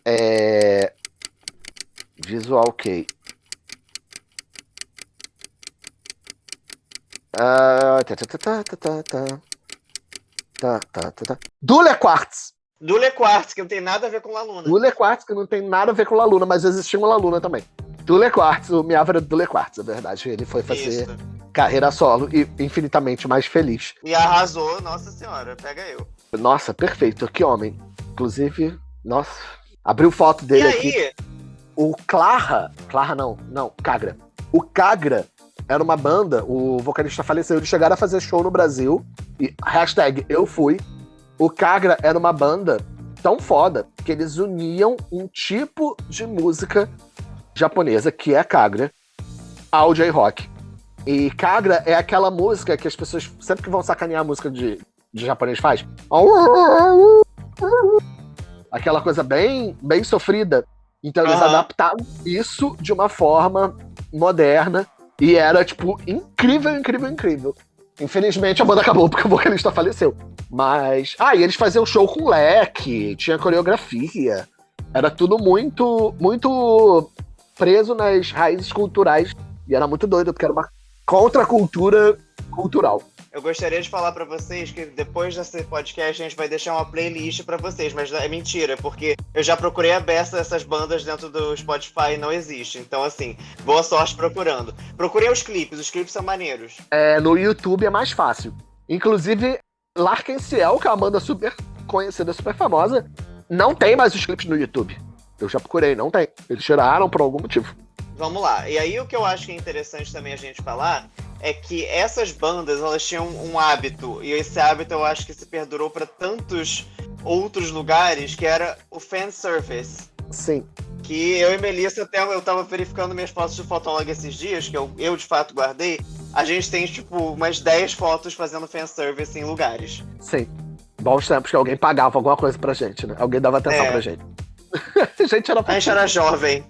é... Visual Kei. Ah, tá, tá, tá, tá, tá, tá. Tá, tá, tá, tá. Dule Quartz. Dule Quartz, que não tem nada a ver com Laluna. Dule Quartz, que não tem nada a ver com Laluna, mas existia um Laluna também. Dule Quartz, o Miava era Dule Quartz, é verdade. Ele foi fazer Isso. carreira solo e infinitamente mais feliz. E arrasou, nossa senhora, pega eu. Nossa, perfeito, que homem. Inclusive, nossa, abriu foto E dele aqui. aí, O Clarra, Clarra não, não, Cagra. O Cagra era uma banda, o vocalista faleceu, eles chegaram a fazer show no Brasil, e hashtag eu fui. O Cagra era uma banda tão foda que eles uniam um tipo de música japonesa, que é Kagra, ao J-Rock. E Kagra é aquela música que as pessoas, sempre que vão sacanear a música de, de japonês, faz. Aquela coisa bem, bem sofrida. Então eles Aham. adaptaram isso de uma forma moderna e era, tipo, incrível, incrível, incrível. Infelizmente a banda acabou porque o vocalista faleceu. Mas. Ah, e eles faziam show com leque, tinha coreografia. Era tudo muito, muito preso nas raízes culturais. E era muito doido, porque era uma contracultura cultural. Eu gostaria de falar pra vocês que depois desse podcast a gente vai deixar uma playlist pra vocês, mas é mentira, porque eu já procurei a beça dessas bandas dentro do Spotify e não existe. Então, assim, boa sorte procurando. Procurem os clipes, os clipes são maneiros. É, no YouTube é mais fácil. Inclusive, Larkin Ciel, que é uma banda super conhecida, super famosa, não tem mais os clipes no YouTube. Eu já procurei, não tem. Eles tiraram por algum motivo. Vamos lá. E aí o que eu acho que é interessante também a gente falar é que essas bandas, elas tinham um hábito, e esse hábito eu acho que se perdurou pra tantos outros lugares, que era o fanservice. Sim. que eu e Melissa até eu tava verificando minhas fotos de Fotolog esses dias, que eu, eu de fato guardei. A gente tem, tipo, umas 10 fotos fazendo fanservice em lugares. Sim. Bons tempos que alguém pagava alguma coisa pra gente, né? Alguém dava atenção É. pra gente. a <laughs> gente era A gente era jovem.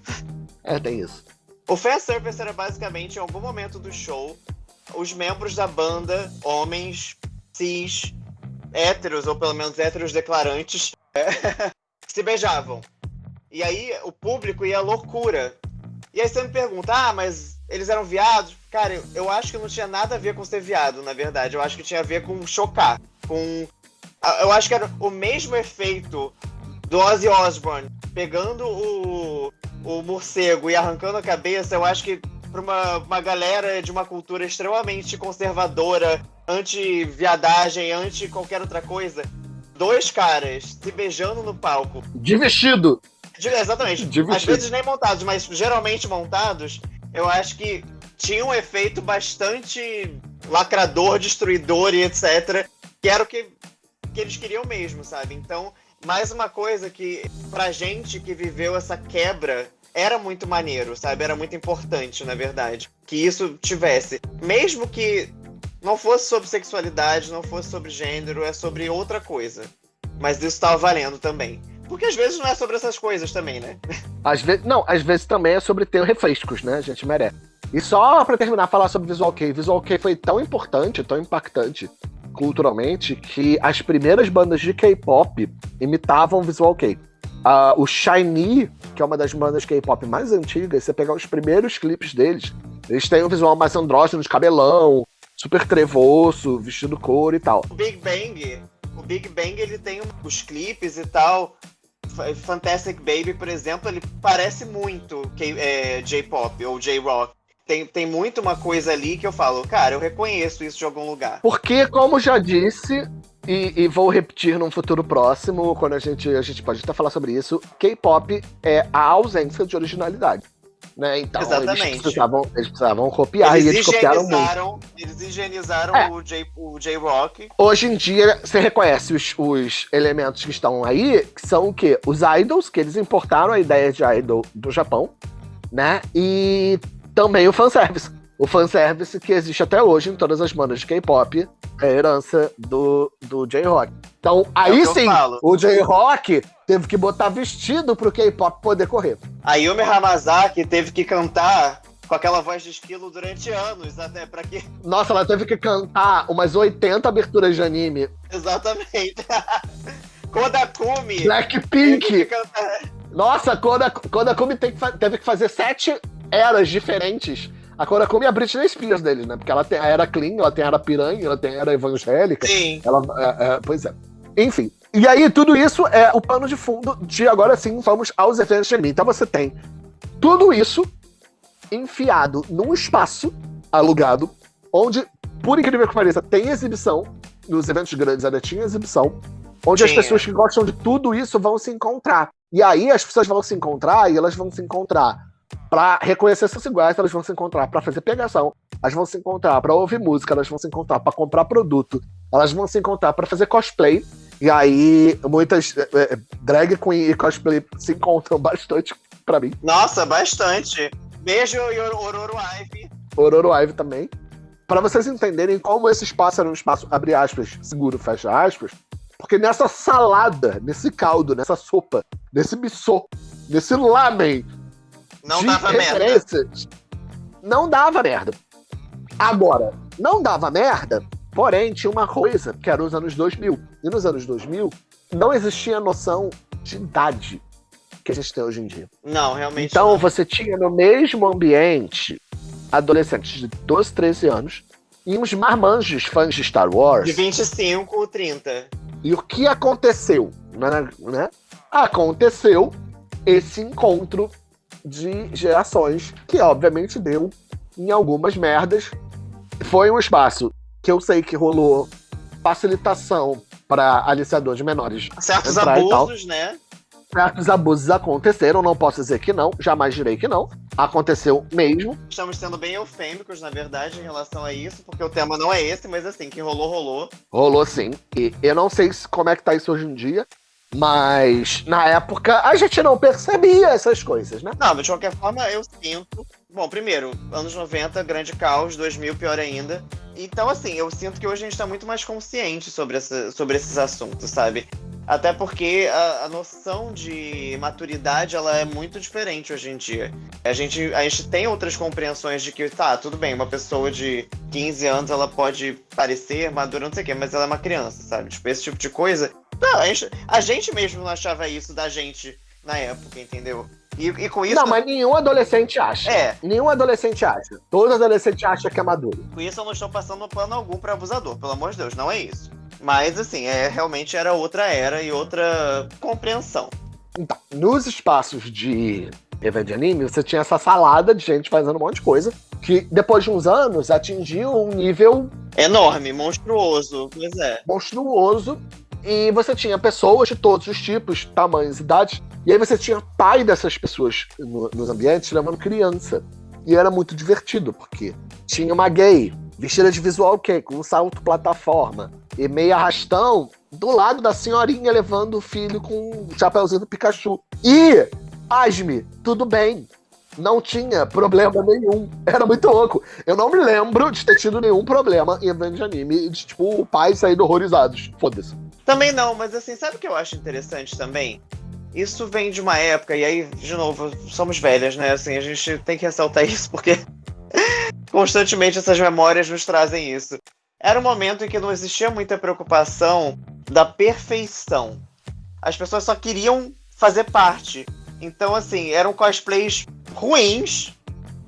É, tem isso. O fanservice era basicamente, em algum momento do show, os membros da banda, homens, cis, héteros, ou pelo menos héteros declarantes, <laughs> se beijavam. E aí o público ia à loucura. E aí você me pergunta, ah, mas eles eram viados? Cara, eu, eu acho que não tinha nada a ver com ser viado, na verdade. Eu acho que tinha a ver com chocar. Com. Eu acho que era o mesmo efeito do Ozzy Osbourne pegando o, o morcego e arrancando a cabeça. Eu acho que pra uma, uma galera de uma cultura extremamente conservadora, anti-viadagem, anti qualquer outra coisa, dois caras se beijando no palco De vestido. de- exatamente. De Às vestido. vezes nem montados, mas geralmente montados, eu acho que tinha um efeito bastante lacrador, destruidor e etc. Que era o que, que eles queriam mesmo, sabe? Então, mais uma coisa que, pra gente que viveu essa quebra, era muito maneiro, sabe? Era muito importante, na verdade. Que isso tivesse. Mesmo que não fosse sobre sexualidade, não fosse sobre gênero, é sobre outra coisa. Mas isso tava valendo também. Porque às vezes não é sobre essas coisas também, né? Às vezes, não, às vezes também é sobre ter refrescos, né? A gente merece. E só pra terminar, falar sobre Visual Kei. Visual Kei foi tão importante, tão impactante culturalmente, que as primeiras bandas de K-pop imitavam Visual Kei. Ah, o Shiny, que é uma das bandas K-pop mais antigas, você pegar os primeiros clipes deles, eles têm um visual mais andrógeno, de cabelão, super trevoso, vestido couro e tal. O Big Bang, o Big Bang ele tem os clipes e tal. Fa- Fantastic Baby, por exemplo, ele parece muito é, J-pop ou J-rock. Tem, tem muito uma coisa ali que eu falo, cara, eu reconheço isso de algum lugar. Porque, como já disse, e, e vou repetir num futuro próximo, quando a gente, a gente pode até falar sobre isso, K-pop é a ausência de originalidade. Né? Então, Exatamente. Eles, precisavam, eles precisavam copiar eles, e eles copiaram muito. eles higienizaram É. o J-rock. Hoje em dia, você reconhece os, os elementos que estão aí, que são o quê? Os idols, que eles importaram a ideia de idol do Japão, né? E também o fanservice. O fanservice que existe até hoje em todas as bandas de K-pop é herança do, do J-Rock. Então, aí É eu sim, o J-Rock teve que botar vestido pro K-pop poder correr. A Yumi Hamazaki teve que cantar com aquela voz de esquilo durante anos, até para que. <laughs> Nossa, ela teve que cantar umas 80 aberturas de anime. Exatamente. <laughs> Kodakumi. Blackpink. Nossa, Kodakumi teve que fazer sete eras diferentes. A Kodakumi é a Britney Spears deles, né? Porque ela tem a era clean, ela tem a era piranha, ela tem a era evangélica. Sim. Ela, é, é, pois é. Enfim. E aí, tudo isso é o pano de fundo de agora sim vamos aos eventos de anime. Então você tem tudo isso enfiado num espaço alugado, onde, por incrível que pareça, tem exibição. Nos eventos grandes ainda tinha exibição. Onde Tinha. as pessoas que gostam de tudo isso vão se encontrar. E aí as pessoas vão se encontrar e elas vão se encontrar para reconhecer seus iguais, elas vão se encontrar para fazer pegação, elas vão se encontrar para ouvir música, elas vão se encontrar para comprar produto, elas vão se encontrar para fazer cosplay. E aí muitas é, é, drag queen e cosplay se encontram <laughs> bastante para mim. Nossa, bastante. Beijo, Ororo Ive. Ororo Ive também. Para vocês entenderem como esse espaço era um espaço, abre aspas, seguro, fecha aspas, porque nessa salada, nesse caldo, nessa sopa, nesse missô, nesse lamen, não dava merda. Não dava merda. Agora, não dava merda, porém tinha uma coisa que era nos anos 2000. E nos anos 2000 não existia noção de idade que a gente tem hoje em dia. Não, realmente. Então não. você tinha no mesmo ambiente adolescentes de 12, 13 anos e uns marmanjos fãs de Star Wars. De 25 ou 30. E o que aconteceu? Né? Aconteceu esse encontro de gerações, que obviamente deu em algumas merdas. Foi um espaço que eu sei que rolou facilitação para aliciador de menores. Certos abusos, né? Certos abusos aconteceram, não posso dizer que não, jamais direi que não. Aconteceu mesmo. Estamos sendo bem eufêmicos, na verdade, em relação a isso, porque o tema não é esse, mas assim, que rolou, rolou. Rolou sim. E eu não sei como é que tá isso hoje em dia. Mas na época a gente não percebia essas coisas, né? Não, mas de qualquer forma eu sinto. Bom, primeiro, anos 90, grande caos, 2000, pior ainda. Então, assim, eu sinto que hoje a gente tá muito mais consciente sobre, essa, sobre esses assuntos, sabe? Até porque a, a, noção de maturidade ela é muito diferente hoje em dia. A gente, a gente tem outras compreensões de que, tá, tudo bem, uma pessoa de 15 anos ela pode parecer madura, não sei o quê, mas ela é uma criança, sabe? Tipo, esse tipo de coisa não, a gente, a gente mesmo não achava isso da gente na época, entendeu? E, e, com isso. Não, mas nenhum adolescente acha. É. Nenhum adolescente acha. Todo adolescente acha que é maduro. Com isso eu não estou passando plano algum para abusador, pelo amor de Deus, não é isso. Mas assim, é, realmente era outra era e outra compreensão. Então, nos espaços de evento de anime, você tinha essa salada de gente fazendo um monte de coisa, que depois de uns anos atingiu um nível enorme, monstruoso, pois é. Monstruoso e você tinha pessoas de todos os tipos, tamanhos, idades. E aí você tinha pai dessas pessoas no, nos ambientes levando criança. E era muito divertido, porque tinha uma gay vestida de visual que com um salto plataforma e meio arrastão do lado da senhorinha levando o filho com o chapéuzinho do Pikachu. E, pasme, tudo bem. Não tinha problema nenhum. Era muito louco. Eu não me lembro de ter tido nenhum problema em evento de anime de, tipo, o pai sair horrorizados. Foda-se. Também não, mas assim, sabe o que eu acho interessante também? Isso vem de uma época, e aí, de novo, somos velhas, né? Assim, a gente tem que ressaltar <laughs> isso, porque constantemente essas memórias nos trazem isso. Era um momento em que não existia muita preocupação da perfeição. As pessoas só queriam fazer parte. Então, assim, eram cosplays ruins,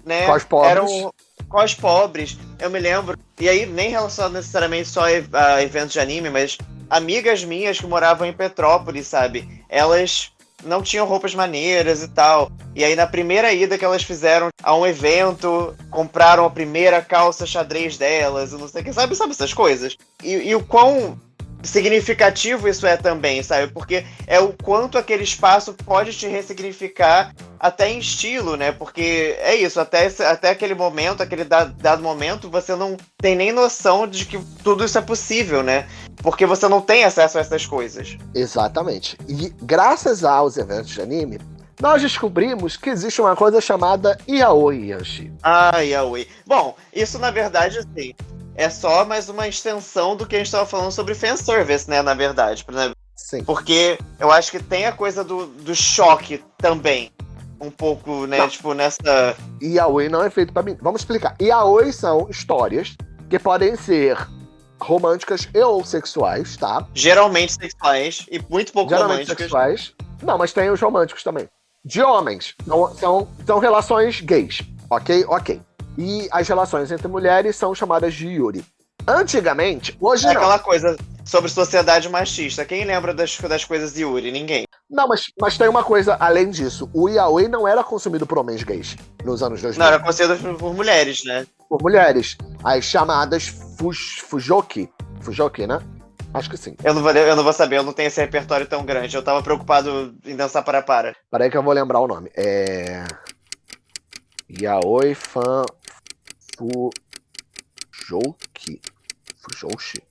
né? Cos pobres. Eram cos pobres. Eu me lembro. E aí, nem relacionado necessariamente só a eventos de anime, mas amigas minhas que moravam em Petrópolis, sabe? Elas não tinham roupas maneiras e tal. E aí, na primeira ida que elas fizeram a um evento, compraram a primeira calça xadrez delas, não sei o que, sabe? Sabe essas coisas? E, e o quão significativo isso é também, sabe? Porque é o quanto aquele espaço pode te ressignificar até em estilo, né? Porque é isso, até, esse, até aquele momento, aquele dado, dado momento, você não tem nem noção de que tudo isso é possível, né? Porque você não tem acesso a essas coisas. Exatamente. E graças aos eventos de anime, nós descobrimos que existe uma coisa chamada Yaoi, Yanshi. Ah, Yaoi. Bom, isso na verdade, assim, é só mais uma extensão do que a gente estava falando sobre fanservice, né, na verdade. Sim. Porque eu acho que tem a coisa do, do choque também. um pouco, né, não. tipo, nessa... Yaoi não é feito pra mim. Vamos explicar. Yaoi são histórias que podem ser românticas e ou sexuais, tá? Geralmente sexuais e muito pouco Geralmente românticas. sexuais. Não, mas tem os românticos também. De homens. São, são, são relações gays. Ok? Ok. E as relações entre mulheres são chamadas de Yuri. Antigamente, hoje é não. aquela coisa sobre sociedade machista. Quem lembra das, das coisas de Yuri? Ninguém. Não, mas, mas tem uma coisa além disso. O yaoi não era consumido por homens gays nos anos 2000. Não, era consumido por mulheres, né? Por mulheres. As chamadas fuj, fujoki. Fujoki, né? Acho que sim. Eu não, vou, eu não vou saber, eu não tenho esse repertório tão grande. Eu tava preocupado em dançar para para. Peraí que eu vou lembrar o nome. É. Yaoi fan Fujoki. Fujoshi.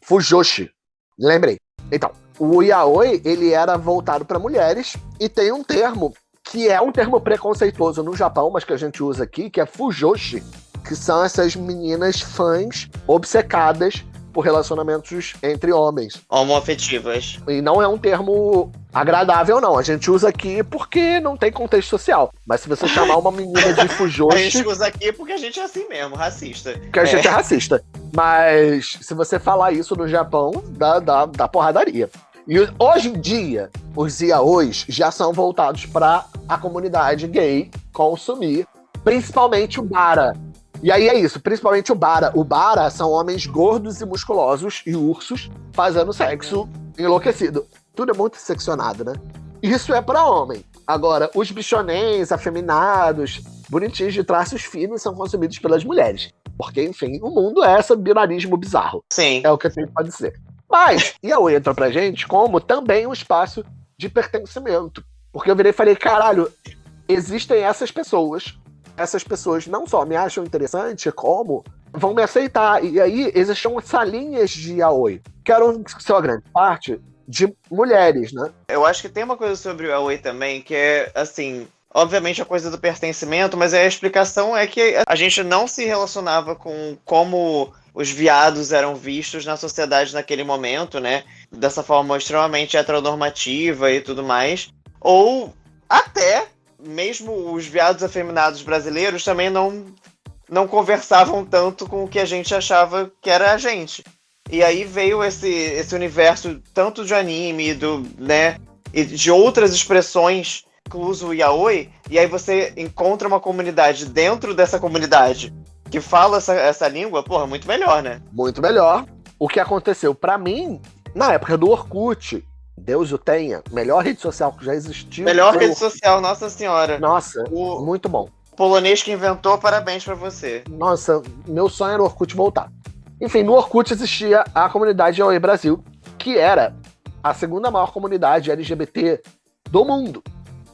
Fujoshi. Lembrei. Então, o yaoi, ele era voltado para mulheres e tem um termo que é um termo preconceituoso no Japão, mas que a gente usa aqui, que é fujoshi, que são essas meninas fãs obcecadas por relacionamentos entre homens. Homoafetivas. E não é um termo agradável, não. A gente usa aqui porque não tem contexto social. Mas se você chamar uma menina de <laughs> fujoshi... a gente usa aqui porque a gente é assim mesmo, racista. Porque a é. gente é racista. Mas se você falar isso no Japão, dá, dá, dá porradaria. E hoje em dia, os yaois já são voltados para a comunidade gay consumir, principalmente o bara, e aí é isso, principalmente o Bara. O Bara são homens gordos e musculosos e ursos fazendo sexo enlouquecido. Tudo é muito seccionado, né? Isso é para homem. Agora, os bichonês, afeminados, bonitinhos de traços finos são consumidos pelas mulheres. Porque, enfim, o mundo é esse binarismo bizarro. Sim. É o que a gente pode dizer. Mas, e a entra pra gente como também um espaço de pertencimento. Porque eu virei e falei, caralho, existem essas pessoas essas pessoas não só me acham interessante, como vão me aceitar. E aí existiam salinhas de yaoi, que eram, sua grande parte, de mulheres, né? Eu acho que tem uma coisa sobre o yaoi também, que é, assim, obviamente a coisa do pertencimento, mas a explicação é que a gente não se relacionava com como os viados eram vistos na sociedade naquele momento, né? Dessa forma extremamente heteronormativa e tudo mais. Ou até mesmo os viados afeminados brasileiros também não, não conversavam tanto com o que a gente achava que era a gente. E aí veio esse, esse universo tanto de anime, do, né, e de outras expressões usa o yaoi, e aí você encontra uma comunidade dentro dessa comunidade que fala essa, essa língua, porra, muito melhor, né? Muito melhor. O que aconteceu para mim, na época do Orkut, Deus o tenha, melhor rede social que já existiu. Melhor rede social, nossa senhora. Nossa, o muito bom. Polonês que inventou, parabéns para você. Nossa, meu sonho era o Orkut voltar. Enfim, no Orkut existia a comunidade Aoi Brasil, que era a segunda maior comunidade LGBT do mundo.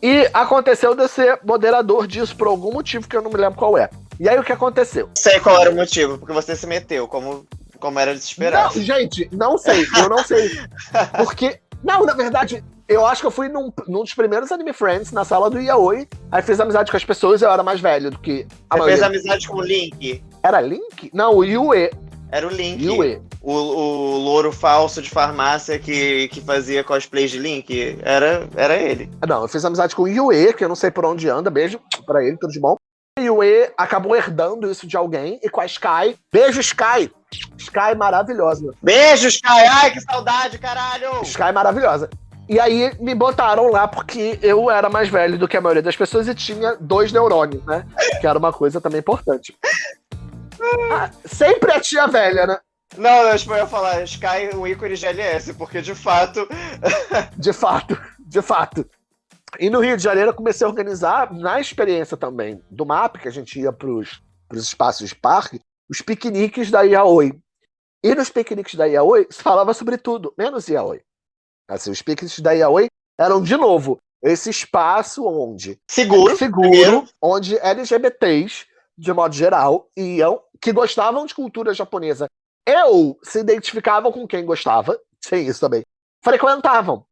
E aconteceu de ser moderador disso por algum motivo que eu não me lembro qual é. E aí o que aconteceu? Sei qual era o motivo, porque você se meteu, como, como era de esperar. Não, gente, não sei, eu não sei. <laughs> Porque não, na verdade, eu acho que eu fui num, num dos primeiros Anime Friends, na sala do Yaoi. Aí fiz amizade com as pessoas e eu era mais velho do que a Você maioria. fez amizade com o Link? Era Link? Não, o Yue. Era o Link. Yue. O, o louro falso de farmácia que, que fazia cosplay de Link. Era, era ele. Não, eu fiz amizade com o Yue, que eu não sei por onde anda. Beijo pra ele, tudo de bom. E o E acabou herdando isso de alguém, e com a Sky. Beijo, Sky! Sky maravilhosa. Beijo, Sky! Ai, que saudade, caralho! Sky maravilhosa. E aí me botaram lá porque eu era mais velho do que a maioria das pessoas e tinha dois neurônios, né? Que era uma coisa também importante. <laughs> Ah, sempre a tia velha, né? Não, eu ia falar Sky, o ícone GLS, porque de fato. <laughs> de fato, de fato. E no Rio de Janeiro eu comecei a organizar, na experiência também do MAP, que a gente ia para os espaços de parque, os piqueniques da Yaoi. E nos piqueniques da Yaoi se falava sobre tudo, menos Yaoi. Assim, os piqueniques da Yaoi eram, de novo, esse espaço onde... Seguro. Seguro, onde LGBTs, de modo geral, iam, que gostavam de cultura japonesa ou se identificavam com quem gostava, sem isso também, frequentavam.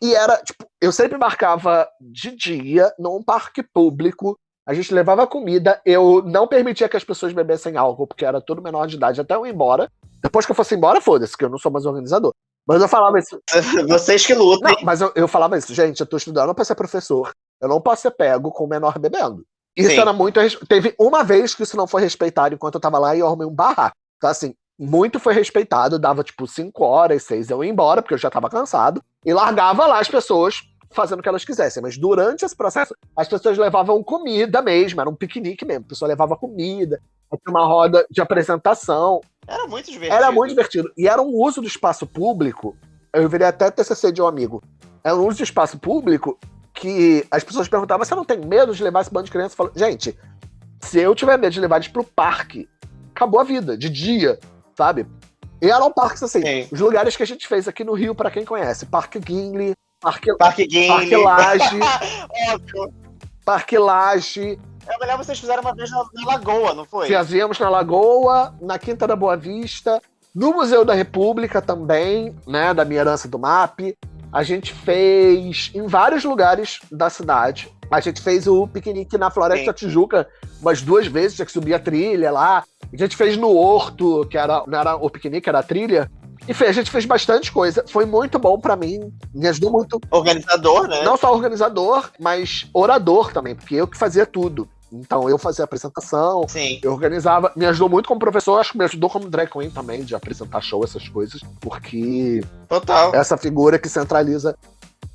E era, tipo, eu sempre marcava de dia num parque público. A gente levava comida, eu não permitia que as pessoas bebessem álcool, porque era tudo menor de idade, até eu ir embora. Depois que eu fosse embora, foda-se, que eu não sou mais organizador. Mas eu falava isso. <laughs> Vocês que lutam. Não, mas eu, eu falava isso, gente, eu tô estudando pra ser professor. Eu não posso ser pego com o menor bebendo. Isso Sim. era muito. Teve uma vez que isso não foi respeitado enquanto eu tava lá e eu arrumei um barraco. Então, assim, muito foi respeitado. Dava tipo 5 horas, 6 eu ia embora, porque eu já tava cansado. E largava lá as pessoas fazendo o que elas quisessem. Mas durante esse processo, as pessoas levavam comida mesmo. Era um piquenique mesmo. A pessoa levava comida. Tinha uma roda de apresentação. Era muito divertido. Era muito divertido. E era um uso do espaço público. Eu virei até TCC de um amigo. Era um uso do espaço público que as pessoas perguntavam: você não tem medo de levar esse bando de crianças? Eu falo, gente, se eu tiver medo de levar eles pro parque, acabou a vida, de dia, sabe? E eram parques assim, Sim. os lugares que a gente fez aqui no Rio, pra quem conhece: Parque Guinle, Parque, Parque Game. Parque Laje, <laughs> Óbvio. Parque Laje. Eu me lembro vocês fizeram uma vez na, na Lagoa, não foi? Fazíamos na Lagoa, na Quinta da Boa Vista, no Museu da República também, né, da minha herança do MAP. A gente fez em vários lugares da cidade. A gente fez o piquenique na Floresta Sim. Tijuca umas duas vezes, tinha que subir a trilha lá. A gente fez no Horto, que era, não era o piquenique, era a trilha. Enfim, a gente fez bastante coisa. Foi muito bom pra mim, me ajudou muito Organizador, né? não só organizador, mas orador também, porque eu que fazia tudo. Então eu fazia apresentação, Sim. eu organizava, me ajudou muito como professor, acho que me ajudou como drag queen também, de apresentar show, essas coisas, porque Total. essa figura que centraliza,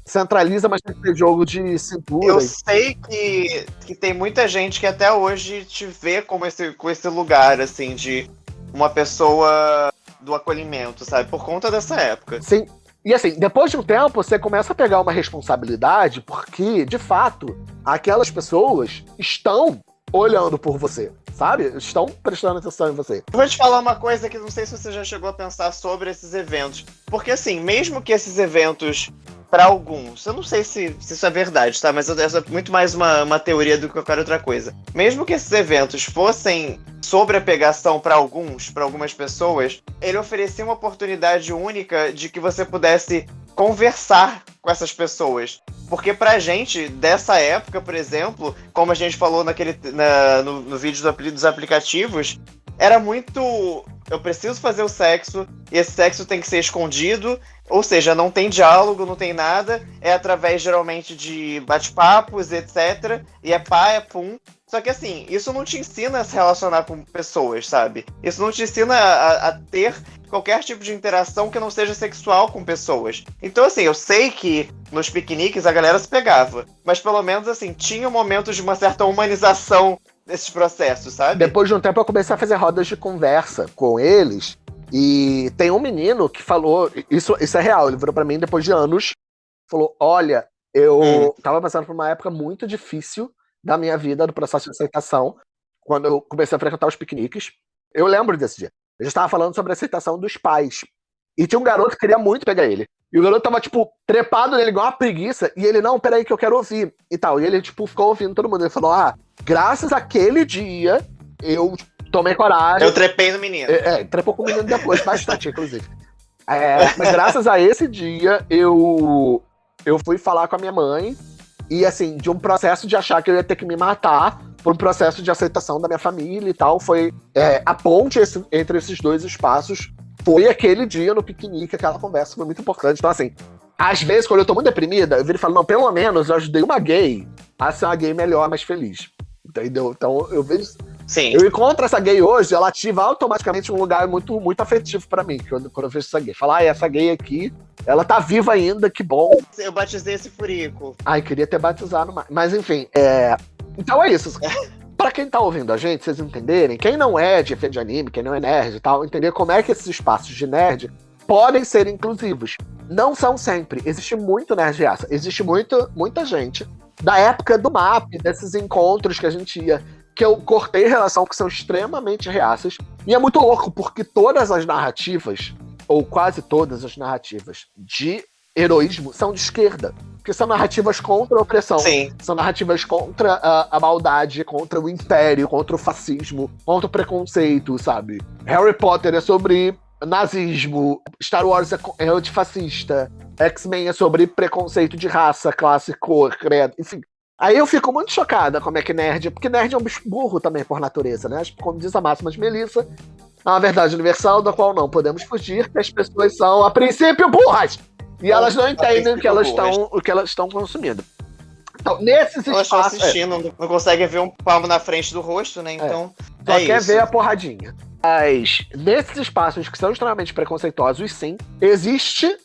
centraliza, mas tem que ter jogo de cintura. Eu e- sei que, que tem muita gente que até hoje te vê como esse, com esse lugar, assim, de uma pessoa do acolhimento, sabe? Por conta dessa época. Sim. E assim, depois de um tempo, você começa a pegar uma responsabilidade, porque, de fato, aquelas pessoas estão olhando por você, sabe? Estão prestando atenção em você. Eu vou te falar uma coisa que não sei se você já chegou a pensar sobre esses eventos. Porque, assim, mesmo que esses eventos, para alguns, eu não sei se, se isso é verdade, tá? Mas essa é muito mais uma, uma teoria do que qualquer outra coisa. Mesmo que esses eventos fossem sobre a pegação para alguns, para algumas pessoas, ele oferecia uma oportunidade única de que você pudesse conversar com essas pessoas. Porque pra gente, dessa época, por exemplo, como a gente falou naquele, na- no, no vídeo do dos aplicativos, era muito. Eu preciso fazer o sexo, e esse sexo tem que ser escondido, ou seja, não tem diálogo, não tem nada, é através geralmente de bate-papos, etc. E é pá, é pum. Só que assim, isso não te ensina a se relacionar com pessoas, sabe? Isso não te ensina a, a ter qualquer tipo de interação que não seja sexual com pessoas. Então, assim, eu sei que nos piqueniques a galera se pegava, mas pelo menos assim, tinha momentos de uma certa humanização desses processos, sabe? Depois de um tempo, eu comecei a fazer rodas de conversa com eles. E tem um menino que falou. Isso, isso é real, ele virou pra mim depois de anos. Falou: Olha, eu Hum. tava passando por uma época muito difícil da minha vida, do processo de aceitação, quando eu comecei a frequentar os piqueniques. Eu lembro desse dia. Eu já estava falando sobre a aceitação dos pais. E tinha um garoto que queria muito pegar ele. E o garoto tava, tipo, trepado nele igual uma preguiça. E ele, não, peraí que eu quero ouvir. E tal. E ele, tipo, ficou ouvindo todo mundo. Ele falou, ah, graças àquele dia, eu tomei coragem. Eu trepei no menino. É, é, trepou com o menino depois, bastante, inclusive. É, mas graças a esse dia, eu, eu fui falar com a minha mãe. E, assim, de um processo de achar que eu ia ter que me matar, por um processo de aceitação da minha família e tal. Foi é, a ponte esse- entre esses dois espaços. Foi aquele dia no piquenique, aquela conversa foi muito importante. Então, assim, às vezes, quando eu tô muito deprimida, eu viro e falo, não, pelo menos eu ajudei uma gay a ser uma gay melhor, mais feliz. Entendeu? Então, eu vejo Sim. eu encontro essa gay hoje, ela ativa automaticamente um lugar muito, muito afetivo pra mim, quando, quando eu vejo essa gay. Falar, ah, essa gay aqui, ela tá viva ainda, que bom. Eu batizei esse furico. Ai, queria ter batizado mais. Mas enfim, é. Então é isso. <laughs> Pra quem tá ouvindo a gente, vocês entenderem, quem não é de fã de anime, quem não é nerd e tal, entender como é que esses espaços de nerd podem ser inclusivos. Não são sempre. Existe muito nerd raça. Existe muito, muita gente da época do MAP, desses encontros que a gente ia, que eu cortei relação, que são extremamente reaças. E é muito louco, porque todas as narrativas, ou quase todas as narrativas de heroísmo, são de esquerda. Porque são narrativas contra a opressão. Sim. São narrativas contra a, a maldade, contra o império, contra o fascismo, contra o preconceito, sabe? Harry Potter é sobre nazismo, Star Wars é é antifascista, X-Men é sobre preconceito de raça, classe, cor, credo, enfim. Aí eu fico muito chocada como é que nerd, porque nerd é um bicho burro também por natureza, né? Como diz a máxima de Melissa, É uma verdade universal da qual não podemos fugir, que as pessoas são, a princípio, burras. E elas não entendem o que elas, estão, o que elas estão consumindo. Então, nesses Elas estão espaços. é, assistindo, não- não conseguem ver um palmo na frente do rosto, né? Então. só é quer isso. ver a porradinha. Mas nesses espaços que são extremamente preconceituosos, sim, existe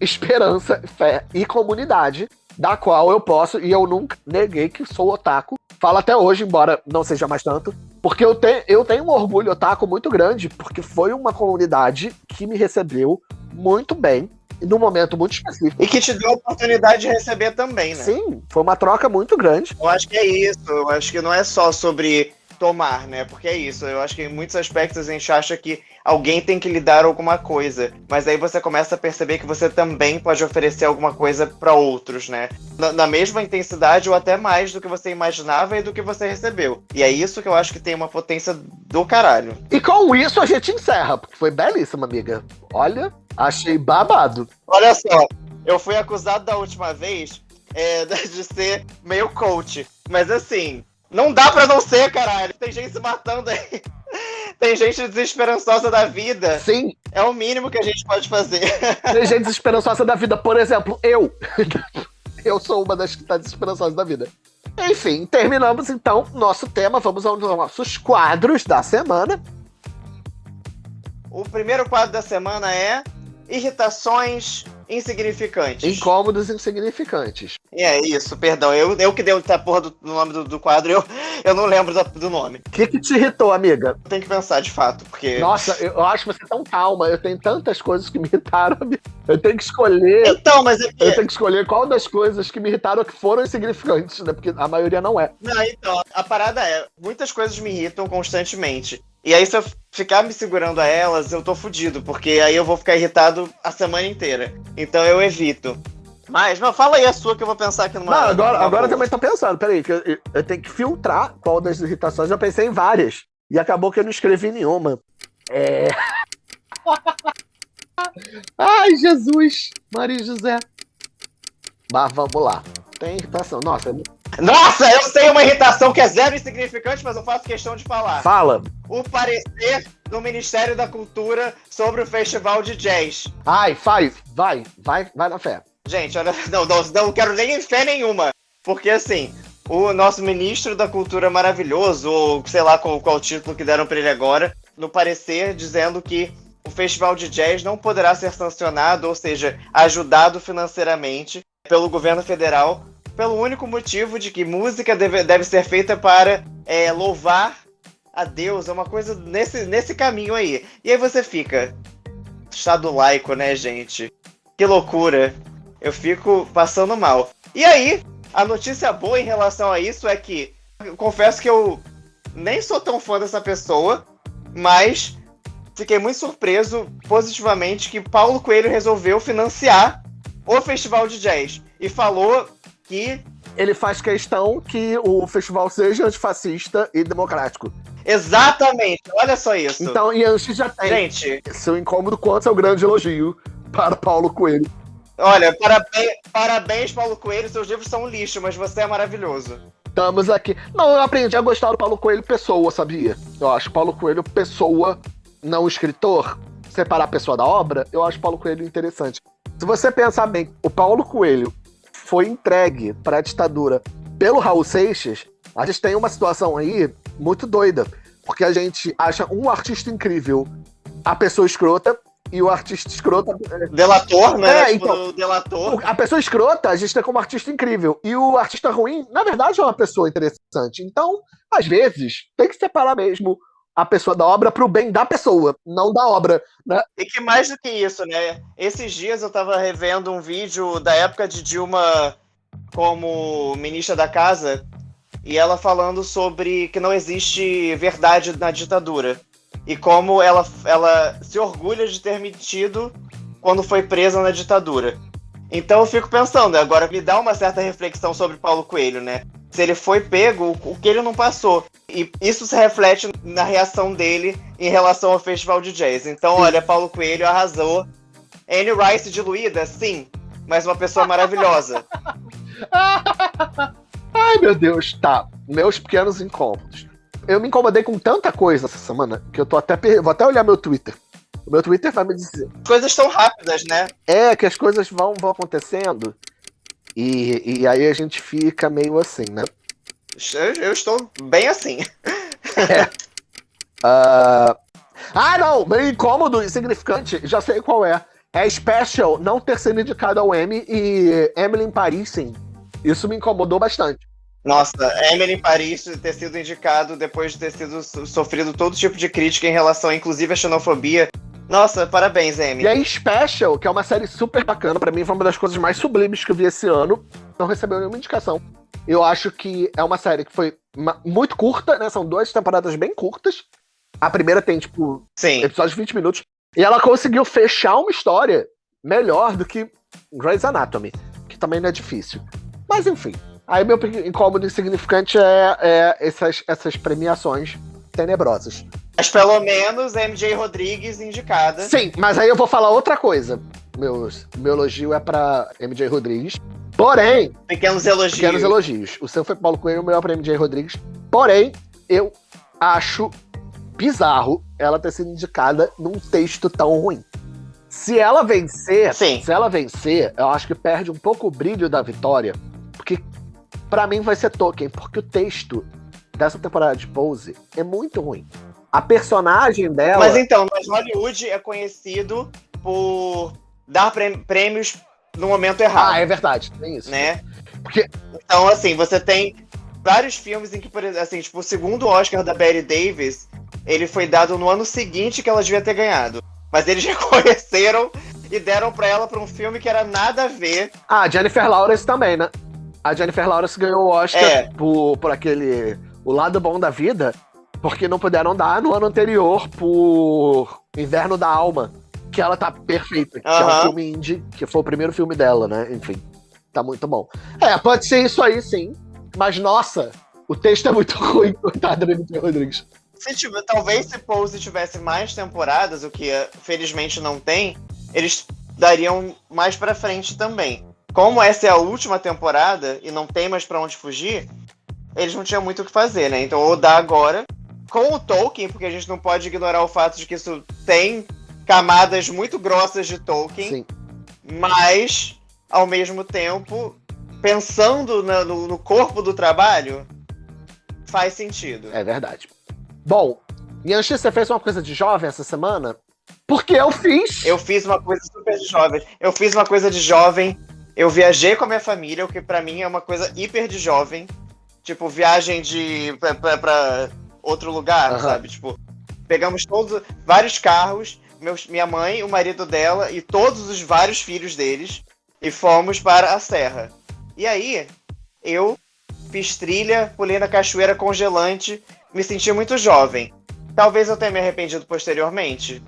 esperança, fé e comunidade da qual eu posso, e eu nunca neguei que sou otaku. Falo até hoje, embora não seja mais tanto, porque eu, te, eu tenho um orgulho otaku muito grande, porque foi uma comunidade que me recebeu muito bem, num momento muito específico. E que te deu a oportunidade de receber também, né? Sim, foi uma troca muito grande. Eu acho que é isso. Eu acho que não é só sobre tomar, né? Porque é isso. Eu acho que em muitos aspectos a gente acha que alguém tem que lhe dar alguma coisa. Mas aí você começa a perceber que você também pode oferecer alguma coisa para outros, né? Na, na mesma intensidade ou até mais do que você imaginava e do que você recebeu. E é isso que eu acho que tem uma potência do caralho. E com isso a gente encerra, porque foi belíssima, amiga. Olha, achei babado. Olha só, eu fui acusado da última vez é, <laughs> de ser meio coach. Mas assim, não dá pra não ser, caralho. Tem gente se matando aí. <laughs> Tem gente desesperançosa da vida. Sim, É o mínimo que a gente pode fazer. <laughs> tem gente desesperançosa da vida. Por exemplo, eu. Eu sou uma das que está desesperançosa da vida. Enfim, terminamos então nosso tema. Vamos aos nossos quadros da semana. O primeiro quadro da semana é Irritações Insignificantes. Incômodos insignificantes. É isso, perdão. Eu, eu que dei a porra do, do nome do, do quadro, eu, eu não lembro da- do nome. O que, que te irritou, amiga? Tem que pensar de fato, porque. Nossa, eu, acho você tão calma. Eu tenho tantas coisas que me irritaram. amiga. Eu tenho que escolher. Então, mas é Eu tenho que escolher qual das coisas que me irritaram que foram insignificantes, né? Porque a maioria não é. Não, então, a parada é, muitas coisas me irritam constantemente. E aí, se eu ficar me segurando a elas, eu tô fudido, porque aí eu vou ficar irritado a semana inteira. Então eu evito. Mas, não, fala aí a sua que eu vou pensar aqui numa. Não, agora, numa agora eu boa. também tô pensando. Peraí, que eu, eu- eu tenho que filtrar qual das irritações. Já pensei em várias. E acabou que eu não escrevi nenhuma. É. <laughs> Ai, Jesus! Maria e José. Mas vamos lá. Tem irritação. Nossa, Nossa, eu sei uma irritação que é zero insignificante, mas eu faço questão de falar. fala. O parecer do Ministério da Cultura sobre o Festival de Jazz. Ai, faz. Vai, vai, vai na fé. Gente, olha, não, não, não quero nem fé nenhuma. Porque assim, o nosso ministro da cultura maravilhoso, ou sei lá qual, qual título que deram pra ele agora, no parecer dizendo que o festival de jazz não poderá ser sancionado, ou seja, ajudado financeiramente pelo governo federal, pelo único motivo de que música deve, deve ser feita para é, louvar a Deus, é uma coisa nesse, nesse caminho aí. E aí você fica, Estado laico, né, gente? Que loucura. Eu fico passando mal. E aí, a notícia boa em relação a isso é que confesso que eu nem sou tão fã dessa pessoa, mas fiquei muito surpreso positivamente que Paulo Coelho resolveu financiar o festival de jazz e falou que Ele faz questão que o festival seja antifascista e democrático. exatamente, olha só isso. Então, e antes já tem Gente, seu incômodo quanto seu grande elogio para Paulo Coelho. olha, parabéns, parabéns Paulo Coelho, seus livros são um lixo, mas você é maravilhoso. Estamos aqui. Não, eu aprendi a gostar do Paulo Coelho pessoa, sabia? Eu acho Paulo Coelho pessoa, não escritor. Separar a pessoa da obra, eu acho Paulo Coelho interessante. Se você pensar bem, o Paulo Coelho foi entregue para a ditadura pelo Raul Seixas, a gente tem uma situação aí muito doida. Porque a gente acha um artista incrível a pessoa escrota e o artista escrota Delator, né? É, tipo, então. delator. a pessoa escrota, a gente tem como artista incrível. E o artista ruim, na verdade, é uma pessoa interessante. Então, às vezes, tem que separar mesmo a pessoa da obra pro bem da pessoa, não da obra. Né? E que mais do que isso, né? Esses dias eu tava revendo um vídeo da época de Dilma como ministra da casa e ela falando sobre que não existe verdade na ditadura e como ela, ela se orgulha de ter mentido quando foi presa na ditadura. Então eu fico pensando, agora me dá uma certa reflexão sobre Paulo Coelho, né? Se ele foi pego, o que ele não passou. E isso se reflete na reação dele em relação ao festival de jazz. Então, olha, Paulo Coelho arrasou. Anne Rice diluída, sim, mas uma pessoa maravilhosa. <laughs> Ai, meu Deus, tá. Meus pequenos incômodos. eu me incomodei com tanta coisa essa semana que eu tô até. Vou até olhar meu Twitter. O meu Twitter vai me dizer. Coisas tão rápidas, né? É, que as coisas vão, vão acontecendo. E, e aí a gente fica meio assim, né? Eu, eu estou bem assim. É. Uh... <laughs> Ah, não! Meio incômodo, insignificante, já sei qual é. É Special não ter sido indicado ao Emmy e Emily em Paris, sim. Isso me incomodou bastante. Nossa, Emily em Paris ter sido indicado depois de ter sido sofrido todo tipo de crítica em relação, inclusive, à xenofobia. Nossa, parabéns, Emily. E aí, Special, que é uma série super bacana, para mim foi uma das coisas mais sublimes que eu vi esse ano, não recebeu nenhuma indicação. Eu acho que é uma série que foi muito curta, né? São duas temporadas bem curtas. A primeira tem, tipo, Sim. episódios de 20 minutos. E ela conseguiu fechar uma história melhor do que Grey's Anatomy, que também não é difícil. Mas enfim. Aí meu incômodo insignificante é, é essas, essas premiações tenebrosas. Mas pelo menos MJ Rodrigues indicada. Sim, mas aí eu vou falar outra coisa. Meu, meu elogio é pra MJ Rodrigues. Porém. Pequenos elogios. Pequenos elogios. O seu foi Paulo Coelho, o melhor pra MJ Rodrigues. Porém, eu acho bizarro ela ter sido indicada num texto tão ruim. Se ela vencer, Sim. se ela vencer, eu acho que perde um pouco o brilho da vitória, porque para mim vai ser Tolkien, porque o texto dessa temporada de Pose é muito ruim. A personagem dela. Mas então, mas Hollywood é conhecido por dar prêmios no momento errado. Ah, é verdade, tem isso. Né? Porque... Então, assim, você tem vários filmes em que, por exemplo, assim, tipo, o segundo Oscar da Betty Davis, ele foi dado no ano seguinte que ela devia ter ganhado. Mas eles <laughs> reconheceram e deram pra ela pra um filme que era nada a ver. Ah, Jennifer Lawrence também, né? A Jennifer Lawrence ganhou o Oscar é. por, por aquele. O lado bom da vida, porque não puderam dar no ano anterior por Inverno da Alma. Que ela tá perfeita. Que é um filme indie, que foi o primeiro filme dela, né? Enfim. Tá muito bom. É, pode ser isso aí, sim. Mas, nossa, o texto é muito <laughs> ruim, coitado do M.T. Rodrigues. Se tiver, talvez se Pose tivesse mais temporadas, o que felizmente não tem, eles dariam mais para frente também. Como essa é a última temporada e não tem mais para onde fugir, eles não tinham muito o que fazer, né? Então ou dá agora com o Tolkien, porque a gente não pode ignorar o fato de que isso tem camadas muito grossas de Tolkien, Sim. mas ao mesmo tempo pensando no, no corpo do trabalho faz sentido. É verdade. Bom, Yanxi, você fez uma coisa de jovem essa semana? Porque eu fiz. Eu fiz uma coisa super de jovem. Eu fiz uma coisa de jovem. Eu viajei com a minha família, o que para mim é uma coisa hiper de jovem. Tipo, viagem de pra, pra, pra outro lugar, uhum. sabe? Tipo, pegamos todos vários carros, meus, minha mãe, o marido dela e todos os vários filhos deles e fomos para a serra. E aí, eu fiz trilha, pulei na cachoeira congelante me senti muito jovem. Talvez eu tenha me arrependido posteriormente.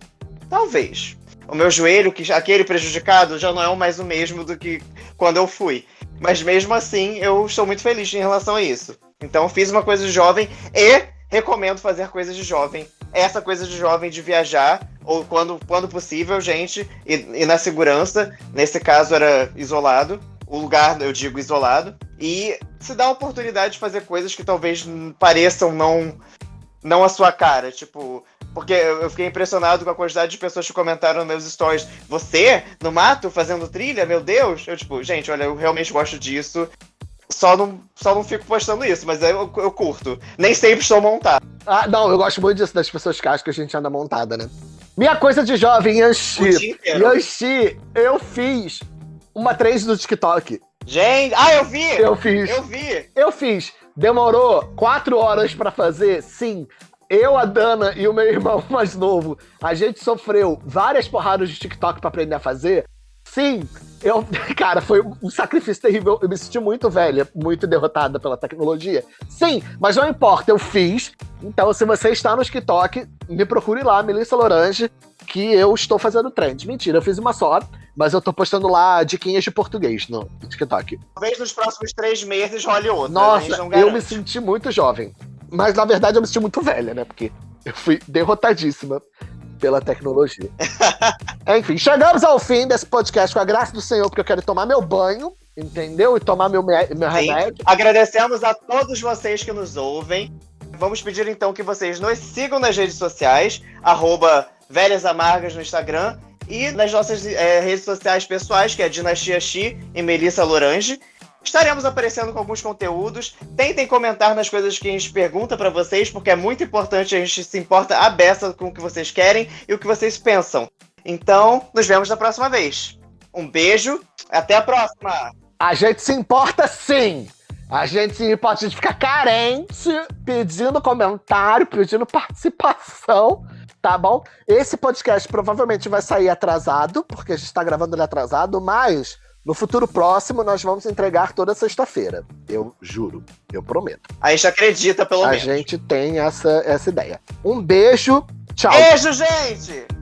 Talvez. O meu joelho, que aquele prejudicado, já não é mais o mesmo do que quando eu fui. Mas mesmo assim, eu estou muito feliz em relação a isso. Então fiz uma coisa jovem e recomendo fazer coisas de jovem. Essa coisa de jovem de viajar, ou quando, quando possível, gente, e, e na segurança. Nesse caso era isolado. O lugar, eu digo, isolado e se dá a oportunidade de fazer coisas que talvez pareçam não não a sua cara, tipo, porque eu fiquei impressionado com a quantidade de pessoas que comentaram nos meus stories. Você, no mato, fazendo trilha? Meu Deus! Eu, tipo, gente, olha, eu realmente gosto disso. Só não, só não fico postando isso, mas eu, eu curto. Nem sempre estou montado. Ah, não, eu gosto muito disso, das pessoas que acham que a gente anda montada, né? Minha coisa de jovem, Yanxi. Yanxi, eu fiz uma trend do TikTok. Gente, ah, eu vi! Eu fiz. Eu vi. Eu fiz. Demorou quatro horas para fazer? Sim. Eu, a Dana e o meu irmão <laughs> mais novo, a gente sofreu várias porradas de TikTok para aprender a fazer. Sim, eu, <laughs> cara, foi um sacrifício terrível. Eu me senti muito velha, muito derrotada pela tecnologia. Sim, mas não importa, eu fiz. Então, se você está no TikTok, me procure lá, Melissa Lorange, que eu estou fazendo trend. Mentira, eu fiz uma só. Mas eu tô postando lá diquinhas de português no TikTok. Talvez nos próximos três meses role outra. Nossa, eu me senti muito jovem. Mas na verdade eu me senti muito velha, né? Porque eu fui derrotadíssima pela tecnologia. <laughs> Enfim, chegamos ao fim desse podcast com a graça do Senhor, porque eu quero tomar meu banho, entendeu? E tomar meu, meu remédio. Agradecemos a todos vocês que nos ouvem. vamos pedir então que vocês nos sigam nas redes sociais, arroba Velhas Amargas no Instagram e nas nossas é, redes sociais pessoais, que é Dinastia Xi e Melissa Lorange. Estaremos aparecendo com alguns conteúdos. Tentem comentar nas coisas que a gente pergunta para vocês, porque é muito importante, a gente se importa a beça com o que vocês querem e o que vocês pensam. Então, nos vemos na próxima vez. Um beijo, até a próxima! A gente se importa sim! A gente se importa, a gente fica carente pedindo comentário, pedindo participação, tá bom? Esse podcast provavelmente vai sair atrasado, porque a gente tá gravando ele atrasado, mas no futuro próximo, nós vamos entregar toda sexta-feira. Eu juro, eu prometo. A gente acredita, pelo a menos. A gente tem essa, essa ideia. Um beijo, tchau. Beijo, gente!